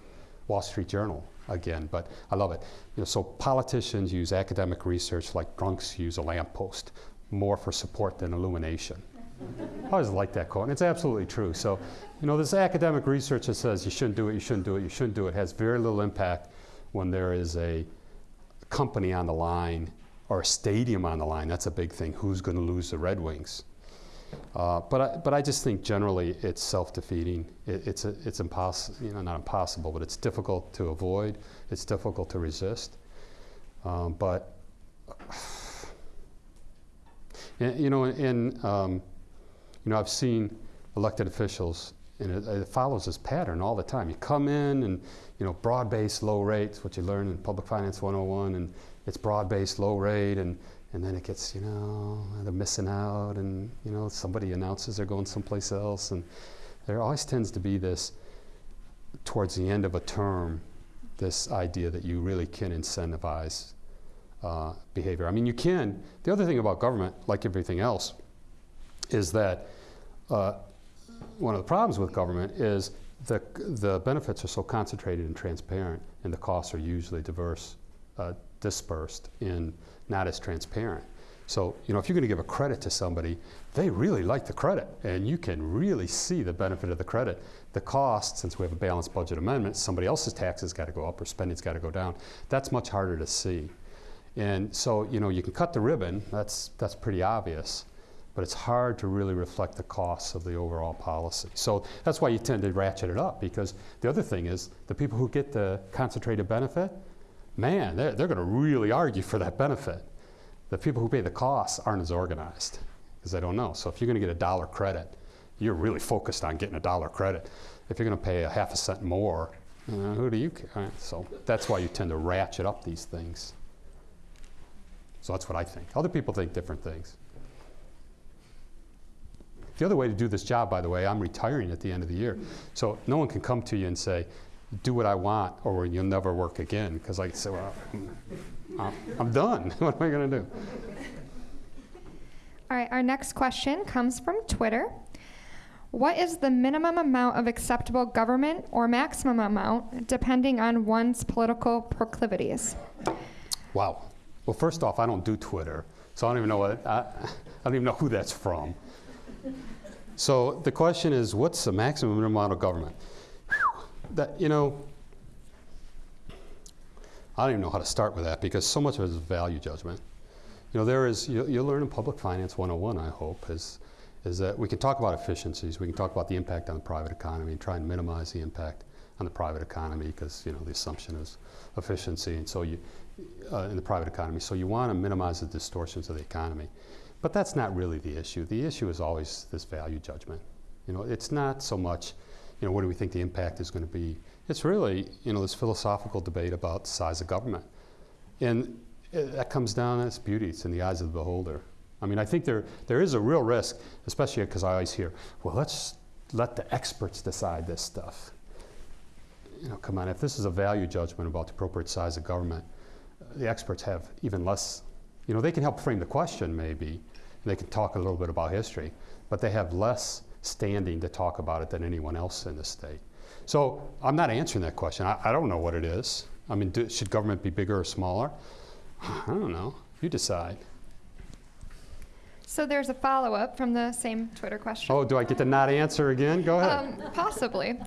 Wall Street Journal again. But I love it. You know, so politicians use academic research like drunks use a lamppost, more for support than illumination. I always like that quote, and it's absolutely true. So, you know, this academic research that says you shouldn't do it, you shouldn't do it, you shouldn't do it has very little impact when there is a company on the line or a stadium on the line. That's a big thing. Who's going to lose the Red Wings? Uh, but, I, but I just think generally it's self-defeating. It, it's it's impossible, you know, not impossible, but it's difficult to avoid. It's difficult to resist. Um, but you know, in um, you know, I've seen elected officials, and it, it follows this pattern all the time. You come in and you know, broad-based low rates, what you learn in Public Finance 101, and it's broad-based low rate, and and then it gets, you know, they're missing out, and you know, somebody announces they're going someplace else, and there always tends to be this towards the end of a term, this idea that you really can incentivize uh, behavior. I mean, you can. The other thing about government, like everything else, is that uh, one of the problems with government is the, the benefits are so concentrated and transparent, and the costs are usually diverse, uh, dispersed and not as transparent. So, you know, if you're going to give a credit to somebody, they really like the credit, and you can really see the benefit of the credit. The cost, since we have a balanced budget amendment, somebody else's taxes got to go up or spending's got to go down. That's much harder to see. And so, you know, you can cut the ribbon, that's, that's pretty obvious, but it's hard to really reflect the costs of the overall policy. So that's why you tend to ratchet it up, because the other thing is the people who get the concentrated benefit, man, they're, they're going to really argue for that benefit. The people who pay the costs aren't as organized because they don't know. So if you're going to get a dollar credit, you're really focused on getting a dollar credit. If you're going to pay a half a cent more, uh, who do you care? So that's why you tend to ratchet up these things. So that's what I think. Other people think different things. The other way to do this job, by the way, I'm retiring at the end of the year. So no one can come to you and say, do what I want or you'll never work again. Because I say, well, uh, I'm, I'm done. what am I going to do? All right, our next question comes from Twitter. What is the minimum amount of acceptable government or maximum amount depending on one's political proclivities? Wow. Well, first off, I don't do Twitter, so I don't even know what I, I don't even know who that's from. So the question is, what's the maximum amount of government? That you know, I don't even know how to start with that because so much of it is value judgment. You know, there is you, you'll learn in Public Finance 101. I hope is is that we can talk about efficiencies, we can talk about the impact on the private economy, and try and minimize the impact on the private economy because you know the assumption is efficiency, and so you uh, in the private economy. So you want to minimize the distortions of the economy. But that's not really the issue. The issue is always this value judgment. You know, it's not so much, you know, what do we think the impact is going to be? It's really, you know, this philosophical debate about size of government. And it, that comes down to its beauty. It's in the eyes of the beholder. I mean, I think there, there is a real risk, especially because I always hear, well, let's let the experts decide this stuff. You know, come on, if this is a value judgment about the appropriate size of government, the experts have even less, you know, they can help frame the question maybe, they can talk a little bit about history, but they have less standing to talk about it than anyone else in the state. So I'm not answering that question. I, I don't know what it is. I mean, do, should government be bigger or smaller? I don't know. You decide. So there's a follow up from the same Twitter question. Oh, do I get to not answer again? Go ahead. Um, possibly.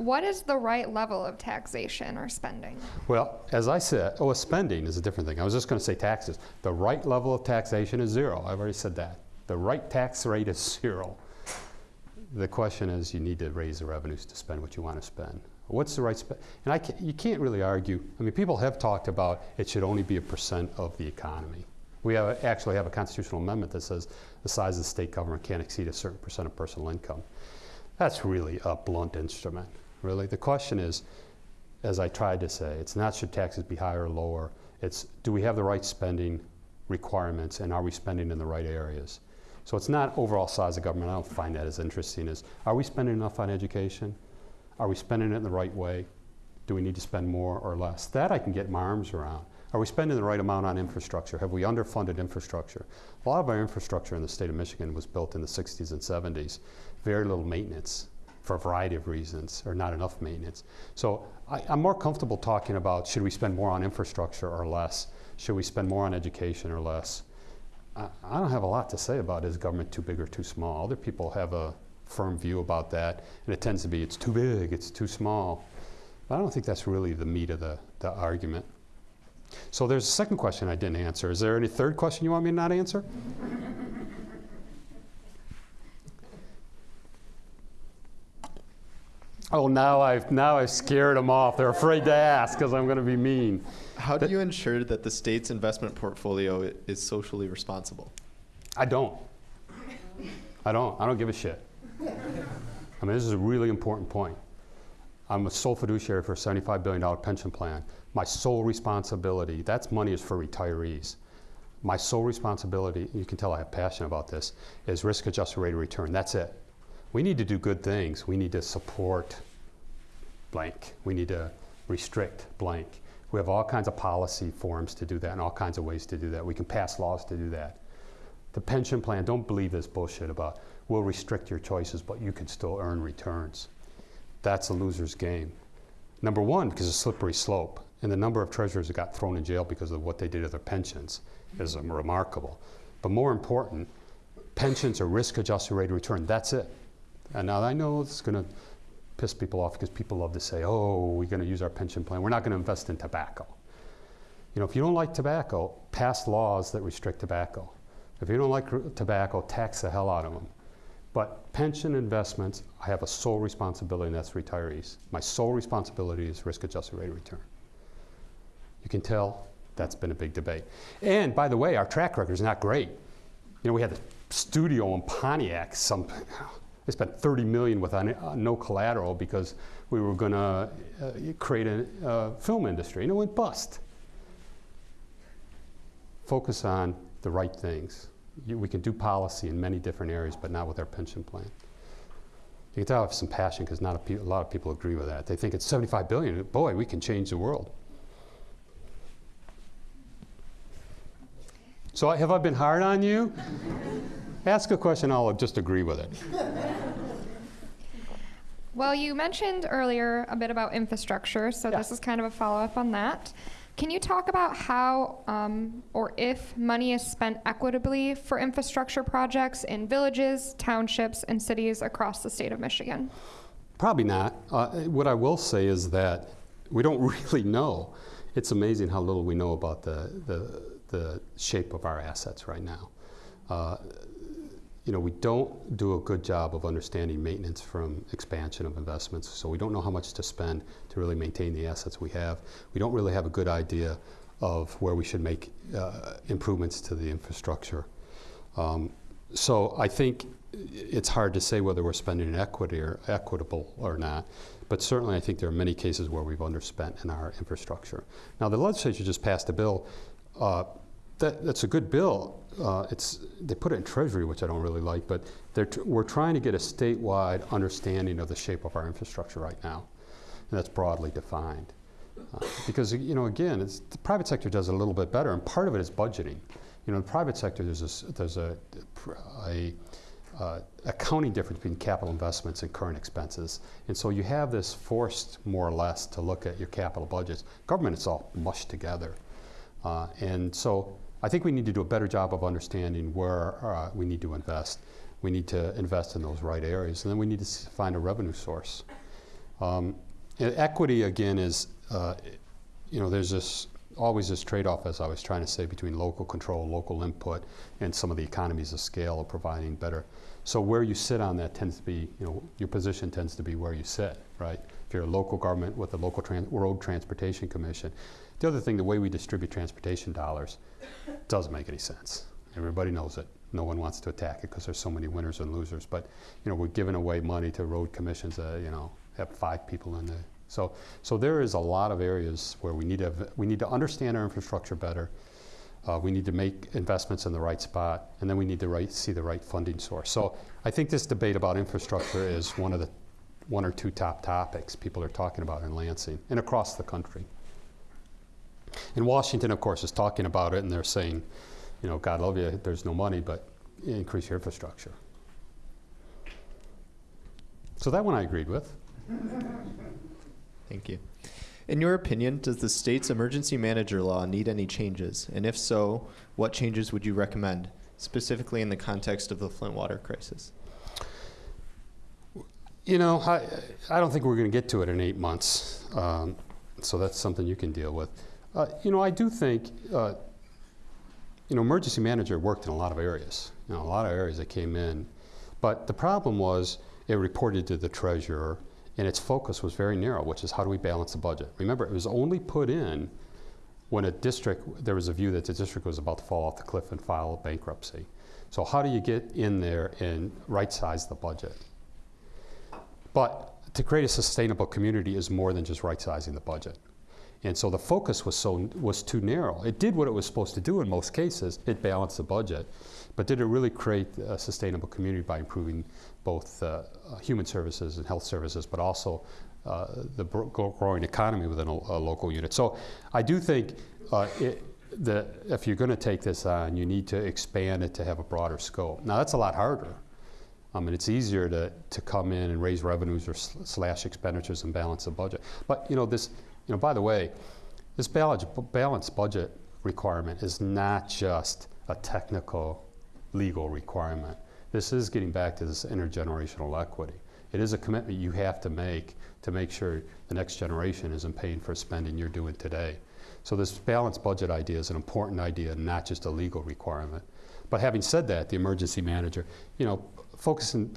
What is the right level of taxation or spending? Well, as I said, oh, spending is a different thing. I was just going to say taxes. The right level of taxation is zero. I've already said that. The right tax rate is zero. The question is, you need to raise the revenues to spend what you want to spend. What's the right spend? And I can, you can't really argue. I mean, people have talked about it should only be a percent of the economy. We have, actually have a constitutional amendment that says the size of the state government can't exceed a certain percent of personal income. That's really a blunt instrument really. The question is, as I tried to say, it's not should taxes be higher or lower, it's do we have the right spending requirements and are we spending in the right areas? So it's not overall size of government, I don't find that as interesting as are we spending enough on education? Are we spending it in the right way? Do we need to spend more or less? That I can get my arms around. Are we spending the right amount on infrastructure? Have we underfunded infrastructure? A lot of our infrastructure in the state of Michigan was built in the 60s and 70s. Very little maintenance for a variety of reasons, or not enough maintenance. So I, am more comfortable talking about should we spend more on infrastructure or less? Should we spend more on education or less? I, I don't have a lot to say about is government too big or too small. Other people have a firm view about that, and it tends to be it's too big, it's too small. But I don't think that's really the meat of the, the argument. So there's a second question I didn't answer. Is there any third question you want me to not answer? Oh, now I've, now I've scared them off. They're afraid to ask because I'm going to be mean. How do you ensure that the state's investment portfolio is socially responsible? I don't. I don't. I don't give a shit. I mean, this is a really important point. I'm a sole fiduciary for a $75 billion pension plan. My sole responsibility, that's money is for retirees. My sole responsibility, you can tell I have passion about this, is risk adjusted rate of return. That's it. We need to do good things. We need to support blank. We need to restrict blank. We have all kinds of policy forms to do that and all kinds of ways to do that. We can pass laws to do that. The pension plan, don't believe this bullshit about we'll restrict your choices, but you can still earn returns. That's a loser's game. Number one, because it's a slippery slope, and the number of treasurers that got thrown in jail because of what they did to their pensions is remarkable. But more important, pensions are risk adjusted rate of return. That's it. And now I know it's going to piss people off because people love to say, oh, we're going to use our pension plan. We're not going to invest in tobacco. You know, if you don't like tobacco, pass laws that restrict tobacco. If you don't like tobacco, tax the hell out of them. But pension investments, I have a sole responsibility, and that's retirees. My sole responsibility is risk adjusted rate of return. You can tell that's been a big debate. And by the way, our track record is not great. You know, we had the studio in Pontiac. Some they spent 30 million with uh, no collateral because we were going to uh, create a uh, film industry, and it went bust. Focus on the right things. You, we can do policy in many different areas, but not with our pension plan. You can tell I have some passion because not a, a lot of people agree with that. They think it's 75 billion. Boy, we can change the world. So have I been hard on you? Ask a question, I'll just agree with it. Well, you mentioned earlier a bit about infrastructure, so Yeah. this is kind of a follow up on that. Can you talk about how um, or if money is spent equitably for infrastructure projects in villages, townships, and cities across the state of Michigan? Probably not. Uh, what I will say is that we don't really know. It's amazing how little we know about the, the, the shape of our assets right now. Uh, you know, we don't do a good job of understanding maintenance from expansion of investments, so we don't know how much to spend to really maintain the assets we have. We don't really have a good idea of where we should make uh, improvements to the infrastructure. Um, so I think it's hard to say whether we're spending in equity or equitable or not. But certainly, I think there are many cases where we've underspent in our infrastructure. Now, the legislature just passed a bill. Uh, that, that's a good bill. Uh, it's, they put it in Treasury, which I don't really like, but we're trying to get a statewide understanding of the shape of our infrastructure right now. And that's broadly defined. Uh, because, you know, again, it's, the private sector does it a little bit better, and part of it is budgeting. You know, in the private sector, there's, this, there's a, a uh, accounting difference between capital investments and current expenses. And so you have this forced, more or less, to look at your capital budgets. Government, it's all mushed together. Uh, and so I think we need to do a better job of understanding where uh, we need to invest. We need to invest in those right areas, and then we need to find a revenue source. Um, equity, again, is, uh, you know, there's this always this trade-off, as I was trying to say, between local control, local input, and some of the economies of scale of providing better. So where you sit on that tends to be, you know, your position tends to be where you sit, right? If you're a local government with a local tran- road transportation commission. The other thing, the way we distribute transportation dollars doesn't make any sense. Everybody knows it. No one wants to attack it because there's so many winners and losers. But you know, we're giving away money to road commissions. that you know, have five people in the. So, so there is a lot of areas where we need to we need to understand our infrastructure better. Uh, we need to make investments in the right spot, and then we need to right, see the right funding source. So, I think this debate about infrastructure is one of the one or two top topics people are talking about in Lansing and across the country. And Washington, of course, is talking about it, and they're saying, you know, God love you, there's no money, but increase your infrastructure. So that one I agreed with. Thank you. In your opinion, does the state's emergency manager law need any changes? And if so, what changes would you recommend, specifically in the context of the Flint water crisis? You know, I, I don't think we're going to get to it in eight months, um, so that's something you can deal with. Uh, you know, I do think, uh, you know, emergency manager worked in a lot of areas. You know, a lot of areas that came in, but the problem was it reported to the treasurer, and its focus was very narrow, which is how do we balance the budget? Remember, it was only put in when a district, there was a view that the district was about to fall off the cliff and file bankruptcy. So how do you get in there and right-size the budget? But to create a sustainable community is more than just right-sizing the budget. And so the focus was so was too narrow. It did what it was supposed to do in most cases. It balanced the budget, but did it really create a sustainable community by improving both uh, human services and health services, but also uh, the growing economy within a, a local unit? So I do think uh, it, the, if you're going to take this on, you need to expand it to have a broader scope. Now that's a lot harder. I mean, it's easier to, to come in and raise revenues or sl- slash expenditures and balance the budget. But you know, this, you know, by the way, this balance, balanced budget requirement is not just a technical legal requirement. This is getting back to this intergenerational equity. It is a commitment you have to make to make sure the next generation isn't paying for spending you're doing today. So this balanced budget idea is an important idea, not just a legal requirement. But having said that, the emergency manager, you know, focusing,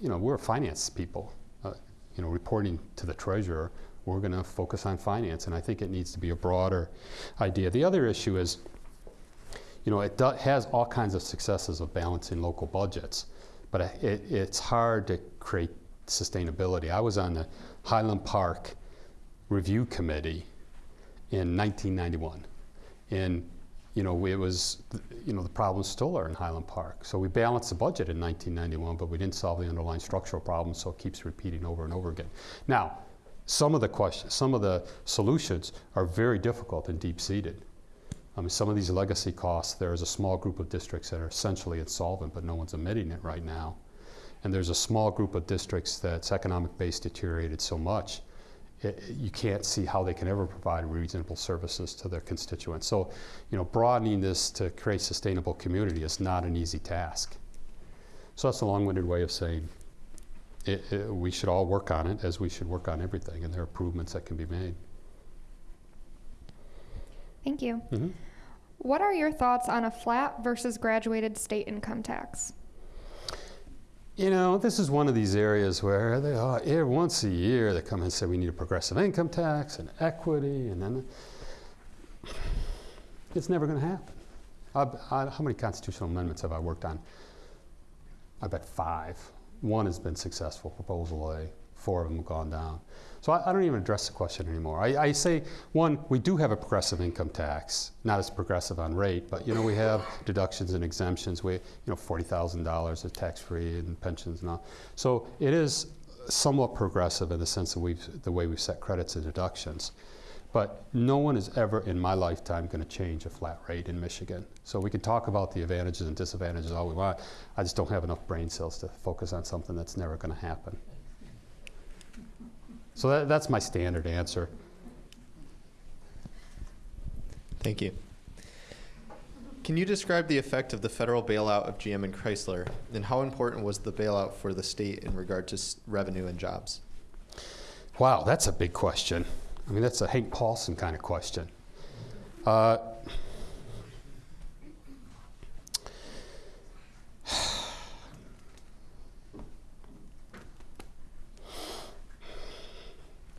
you know, we're finance people, uh, you know, reporting to the treasurer, we're going to focus on finance, and I think it needs to be a broader idea. The other issue is, you know, it has all kinds of successes of balancing local budgets, but it, it's hard to create sustainability. I was on the Highland Park Review Committee in 1991, and you know, it was, you know, the problems still are in Highland Park. So we balanced the budget in 1991, but we didn't solve the underlying structural problems, so it keeps repeating over and over again. Now, some of the questions, some of the solutions are very difficult and deep-seated. I mean, some of these legacy costs, there is a small group of districts that are essentially insolvent, but no one's admitting it right now. And there's a small group of districts that's economic base deteriorated so much it, you can't see how they can ever provide reasonable services to their constituents. So, you know, broadening this to create sustainable community is not an easy task. So that's a long-winded way of saying it, it, we should all work on it as we should work on everything, and there are improvements that can be made. Thank you. Mhm. What are your thoughts on a flat versus graduated state income tax? You know, this is one of these areas where they are, every once a year they come and say we need a progressive income tax and equity, and then it's never going to happen. I've, I, how many constitutional amendments have I worked on? I bet five. One has been successful, Proposal A. Four of them have gone down. So I, I don't even address the question anymore. I, I, say, one, we do have a progressive income tax, not as progressive on rate, but you know we have deductions and exemptions. We, you know, forty thousand dollars is tax-free and pensions and all. So it is somewhat progressive in the sense that we've the way we've set credits and deductions. But no one is ever in my lifetime going to change a flat rate in Michigan. So we can talk about the advantages and disadvantages all we want. I just don't have enough brain cells to focus on something that's never going to happen. So that, that's my standard answer. Thank you. Can you describe the effect of the federal bailout of GM and Chrysler, and how important was the bailout for the state in regard to s- revenue and jobs? Wow, that's a big question. I mean, that's a Hank Paulson kind of question. Uh,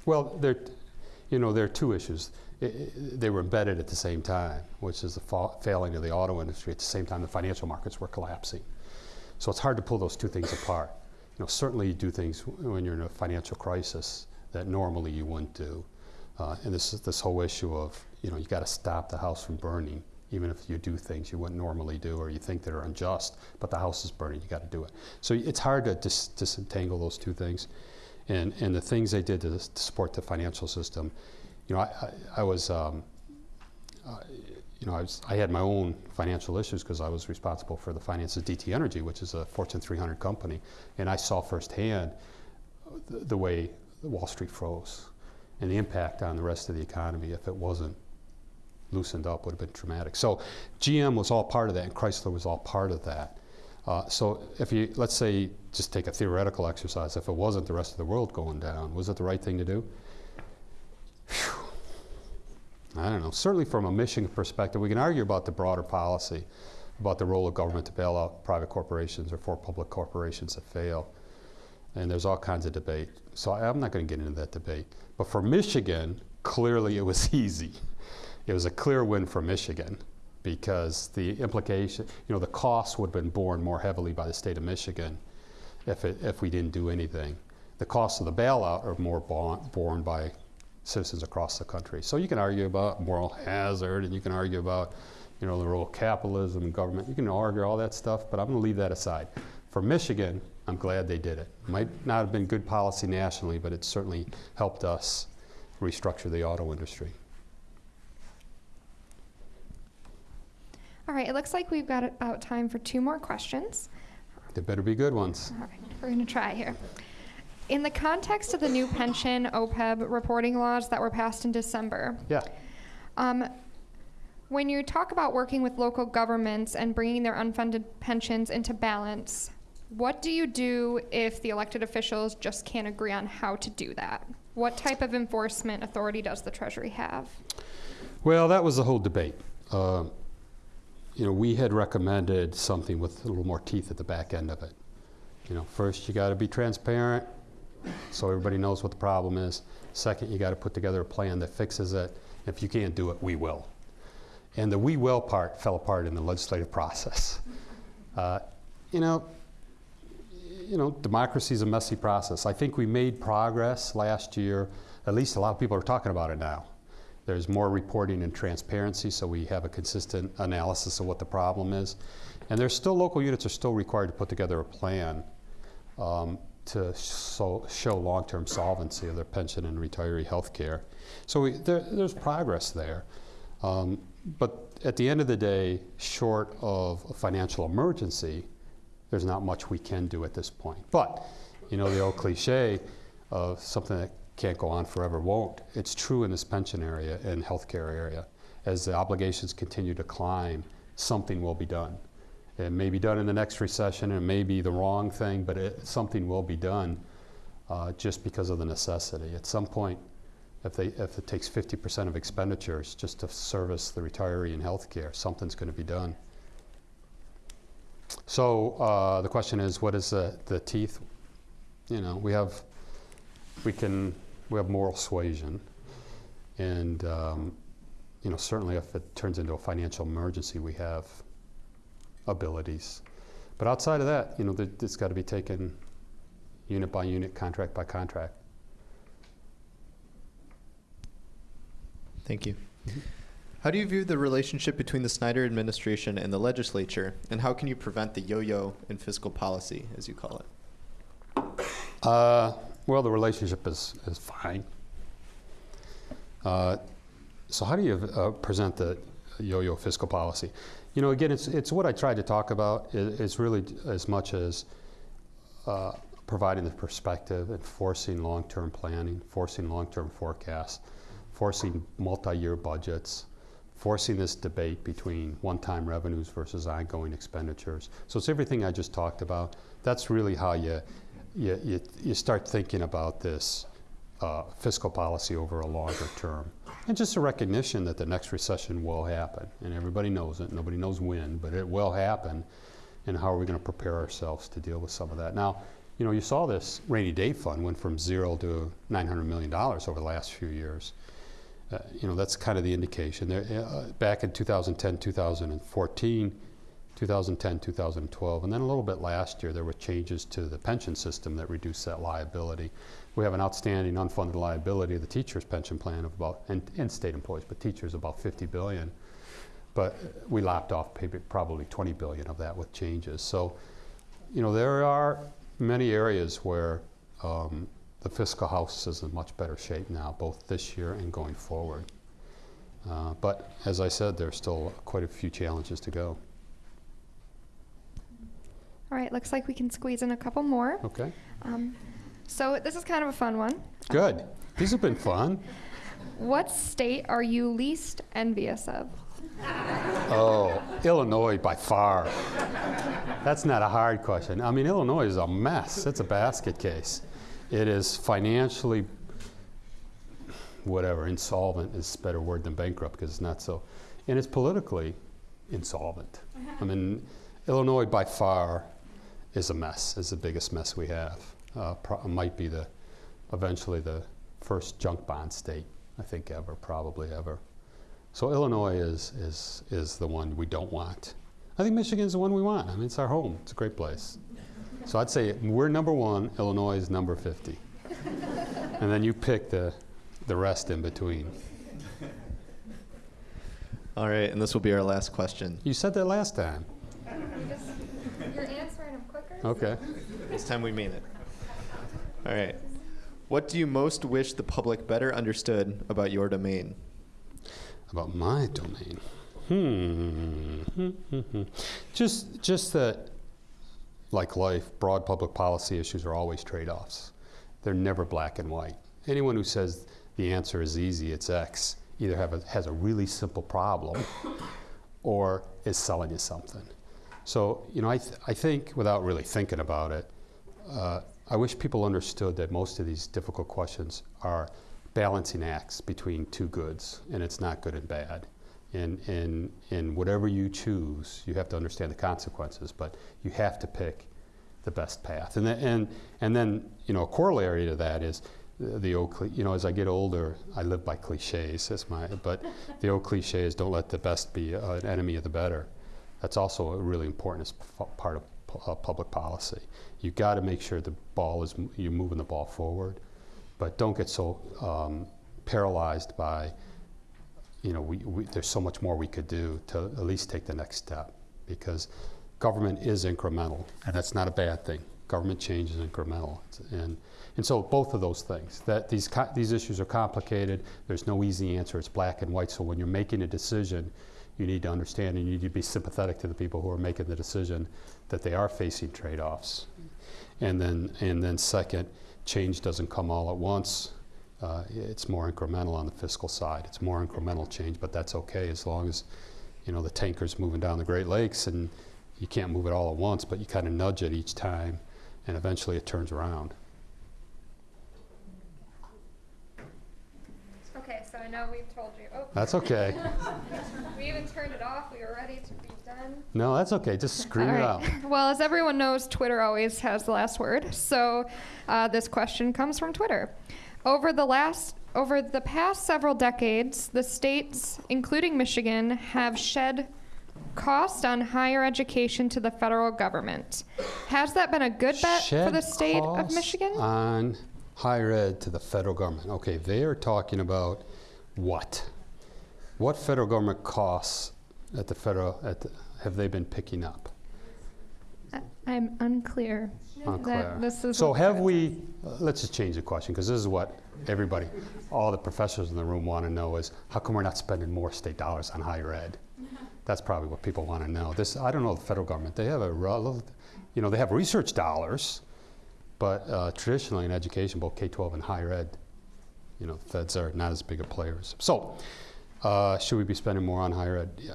well, there, you know, there are two issues. They were embedded at the same time, which is the fa- failing of the auto industry. At the same time, the financial markets were collapsing. So it's hard to pull those two things apart. You know, certainly you do things when you're in a financial crisis that normally you wouldn't do. Uh, and this this whole issue of, you know, you got to stop the house from burning, even if you do things you wouldn't normally do or you think that are unjust, but the house is burning, you got to do it. So it's hard to dis- disentangle those two things. And, and the things they did to, to support the financial system, you know, I, I, I was, um, uh, you know, I, was, I had my own financial issues because I was responsible for the finances of DTE Energy, which is a Fortune 300 company, and I saw firsthand the, the way Wall Street froze and the impact on the rest of the economy if it wasn't loosened up would have been traumatic. So GM was all part of that, and Chrysler was all part of that. Uh, so if you, let's say, just take a theoretical exercise, if it wasn't the rest of the world going down, was it the right thing to do? Phew. I don't know. Certainly from a mission perspective, we can argue about the broader policy, about the role of government to bail out private corporations or for public corporations that fail. and there's all kinds of debate. So I'm not going to get into that debate. But for Michigan, clearly it was easy. It was a clear win for Michigan because the implication, you know, the costs would have been borne more heavily by the state of Michigan if, it, if we didn't do anything. The costs of the bailout are more borne by citizens across the country. So you can argue about moral hazard and you can argue about, you know, the role of capitalism and government. You can argue all that stuff, but I'm going to leave that aside. For Michigan, I'm glad they did it. Might not have been good policy nationally, but it certainly helped us restructure the auto industry. All right, it looks like we've got about time for two more questions. They better be good ones. All right, we're going to try here. In the context of the new pension OPEB reporting laws that were passed in December, Yeah. um, when you talk about working with local governments and bringing their unfunded pensions into balance, what do you do if the elected officials just can't agree on how to do that? What type of enforcement authority does the Treasury have? Well, that was the whole debate. Uh, you know, we had recommended something with a little more teeth at the back end of it. You know, first you got to be transparent so everybody knows what the problem is. Second, you got to put together a plan that fixes it. If you can't do it, we will. And the we will part fell apart in the legislative process. Uh, you know, you know, democracy is a messy process. I think we made progress last year. At least a lot of people are talking about it now. There's more reporting and transparency, so we have a consistent analysis of what the problem is. And there's still local units are still required to put together a plan um, to so, show long-term solvency of their pension and retiree health care. So we, there, there's progress there. Um, but at the end of the day, short of a financial emergency, there's not much we can do at this point. But, you know, the old cliche of something that can't go on forever won't. It's true in this pension area and healthcare area. As the obligations continue to climb, something will be done. It may be done in the next recession, and it may be the wrong thing, but it, something will be done uh, just because of the necessity. At some point, if, they, if it takes 50% of expenditures just to service the retiree in healthcare, something's going to be done. So uh, the question is, what is the, the teeth? You know, we have, we can, we have moral suasion, and um, you know, certainly if it turns into a financial emergency, we have abilities. But outside of that, you know, th- it's got to be taken unit by unit, contract by contract. Thank you. How do you view the relationship between the Snyder administration and the legislature, and how can you prevent the yo-yo in fiscal policy, as you call it? Uh, well, the relationship is, is fine. Uh, so, how do you uh, present the yo-yo fiscal policy? You know, again, it's it's what I tried to talk about. It, it's really as much as uh, providing the perspective and forcing long-term planning, forcing long-term forecasts, forcing multi-year budgets, forcing this debate between one-time revenues versus ongoing expenditures. So it's everything I just talked about. That's really how you you, you, you start thinking about this uh, fiscal policy over a longer term. And just a recognition that the next recession will happen. And everybody knows it. Nobody knows when, but it will happen. And how are we going to prepare ourselves to deal with some of that? Now, you know, you saw this rainy day fund went from zero to $900 million over the last few years. Uh, you know, that's kind of the indication. There, uh, back in 2010, 2014, 2010, 2012, and then a little bit last year, there were changes to the pension system that reduced that liability. We have an outstanding unfunded liability of the teachers' pension plan of about, and, and state employees, but teachers about 50 billion. But we lopped off probably 20 billion of that with changes. So, you know, there are many areas where um, the fiscal house is in much better shape now, both this year and going forward. Uh, but as I said, there's still quite a few challenges to go. All right, looks like we can squeeze in a couple more. Okay, Um, so this is kind of a fun one. good. These have been fun. What state are you least envious of? Oh, Illinois by far. That's not a hard question. I mean, Illinois is a mess. It's a basket case. It is financially, whatever, insolvent is a better word than bankrupt because it's not so. And it's politically insolvent. I mean, Illinois by far is a mess, is the biggest mess we have. uh, pro- might be the, eventually the first junk bond state, I think ever, probably ever. So Illinois is, is, is the one we don't want. I think Michigan's the one we want. I mean, it's our home. It's a great place. So I'd say we're number one, Illinois is number 50. and then you pick the, the rest in between. All right, and this will be our last question. You said that last time. You're answering them quicker? Okay. This time we mean it. All right. What do you most wish the public better understood about your domain? About my domain. Hmm. just, just that, like life, broad public policy issues are always trade-offs. They're never black and white. Anyone who says the answer is easy, it's X, either have a, has a really simple problem or is selling you something. So, you know, I, th- I think, without really thinking about it, uh, I wish people understood that most of these difficult questions are balancing acts between two goods, and it's not good and bad. And, and, and whatever you choose, you have to understand the consequences, but you have to pick the best path. And, then and, and then, you know, a corollary to that is the, old, you know, as I get older, I live by cliches. That's my, but the old cliche is don't let the best be uh, an enemy of the better. That's also a really important as part of uh, public policy. You've got to make sure the ball is you're moving the ball forward, but don't get so um, paralyzed by, you know, we, we, there's so much more we could do to at least take the next step, because government is incremental, and that's not a bad thing. Government change is incremental, and and so both of those things. That these these issues are complicated. There's no easy answer. It's black and white. So when you're making a decision, you need to understand and you need to be sympathetic to the people who are making the decision that they are facing trade-offs. And then and then second, change doesn't come all at once. Uh, it's more incremental on the fiscal side. It's more incremental change, but that's okay as long as you know the tanker's moving down the Great Lakes and you can't move it all at once, but you kind of nudge it each time, and eventually it turns around. Okay, so I know we've told you. Oh, That's okay. we even turned it off. We were ready to be done. No, that's okay. Just scream All it right. out. Well, as everyone knows, Twitter always has the last word. So uh, this question comes from Twitter. Over the last over the past several decades, the states, including Michigan, have shed cost on higher education to the federal government. Has that been a good bet for the state of costs Michigan? On higher ed to the federal government. Okay, they are talking about what? What federal government costs at the federal, at the, have they been picking up? I- I'm unclear. Unclear. is So have we, uh, let's just change the question, because this is what everybody, all the professors in the room want to know is, how come we're not spending more state dollars on higher ed? That's probably what people want to know. This, I don't know the federal government, they have a, you know, they have research dollars, but uh, traditionally in education, both K-12 and higher ed, you know, feds are not as big of players. So, uh, should we be spending more on higher ed? Yeah.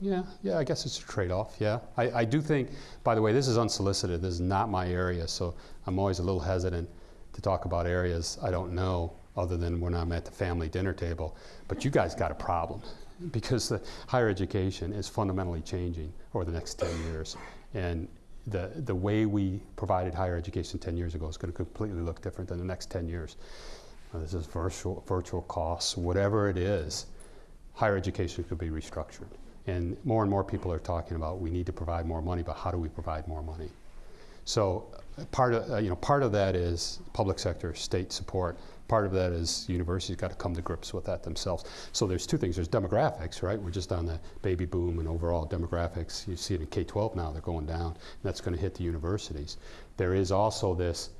Yeah, yeah, I guess it's a trade-off, yeah. I, I do think, by the way, this is unsolicited, this is not my area, so I'm always a little hesitant to talk about areas I don't know, other than when I'm at the family dinner table. But you guys got a problem, because the higher education is fundamentally changing over the next 10 years. And the, the way we provided higher education 10 years ago is going to completely look different than the next 10 years. Uh, this is virtual, virtual costs, whatever it is, higher education could be restructured. And more and more people are talking about we need to provide more money, but how do we provide more money? So uh, part of, uh, you know, part of that is public sector, state support. Part of that is universities got to come to grips with that themselves. So there's two things. There's demographics, right? We're just on the baby boom and overall demographics. You see it in K-12 now, they're going down. And that's going to hit the universities. There is also this,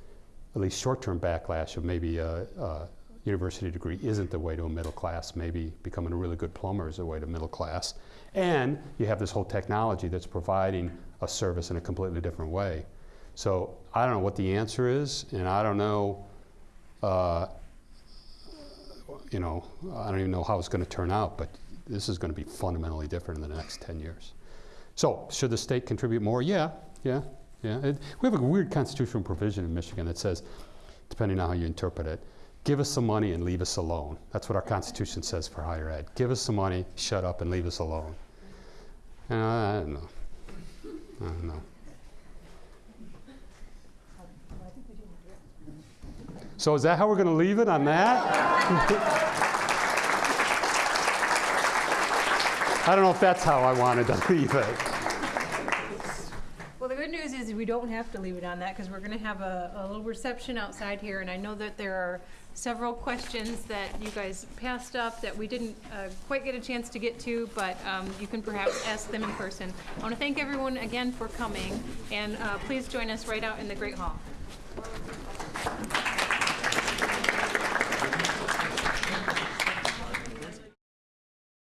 at least short-term backlash of maybe a, a university degree isn't the way to a middle class. Maybe becoming a really good plumber is the way to middle class. And you have this whole technology that's providing a service in a completely different way. So I don't know what the answer is, and I don't know, uh, you know, I don't even know how it's going to turn out, but this is going to be fundamentally different in the next 10 years. So should the state contribute more? Yeah, yeah, yeah. It, we have a weird constitutional provision in Michigan that says, depending on how you interpret it, give us some money and leave us alone. That's what our Constitution says for higher ed. Give us some money, shut up, and leave us alone. I don't know. I don't know. So is that how we're going to leave it on that? I don't know if that's how I wanted to leave it. Well, the good news is we don't have to leave it on that because we're going to have a, a little reception outside here. And I know that there are several questions that you guys passed up that we didn't uh, quite get a chance to get to, but um, you can perhaps ask them in person. I want to thank everyone again for coming, and uh, please join us right out in the Great Hall.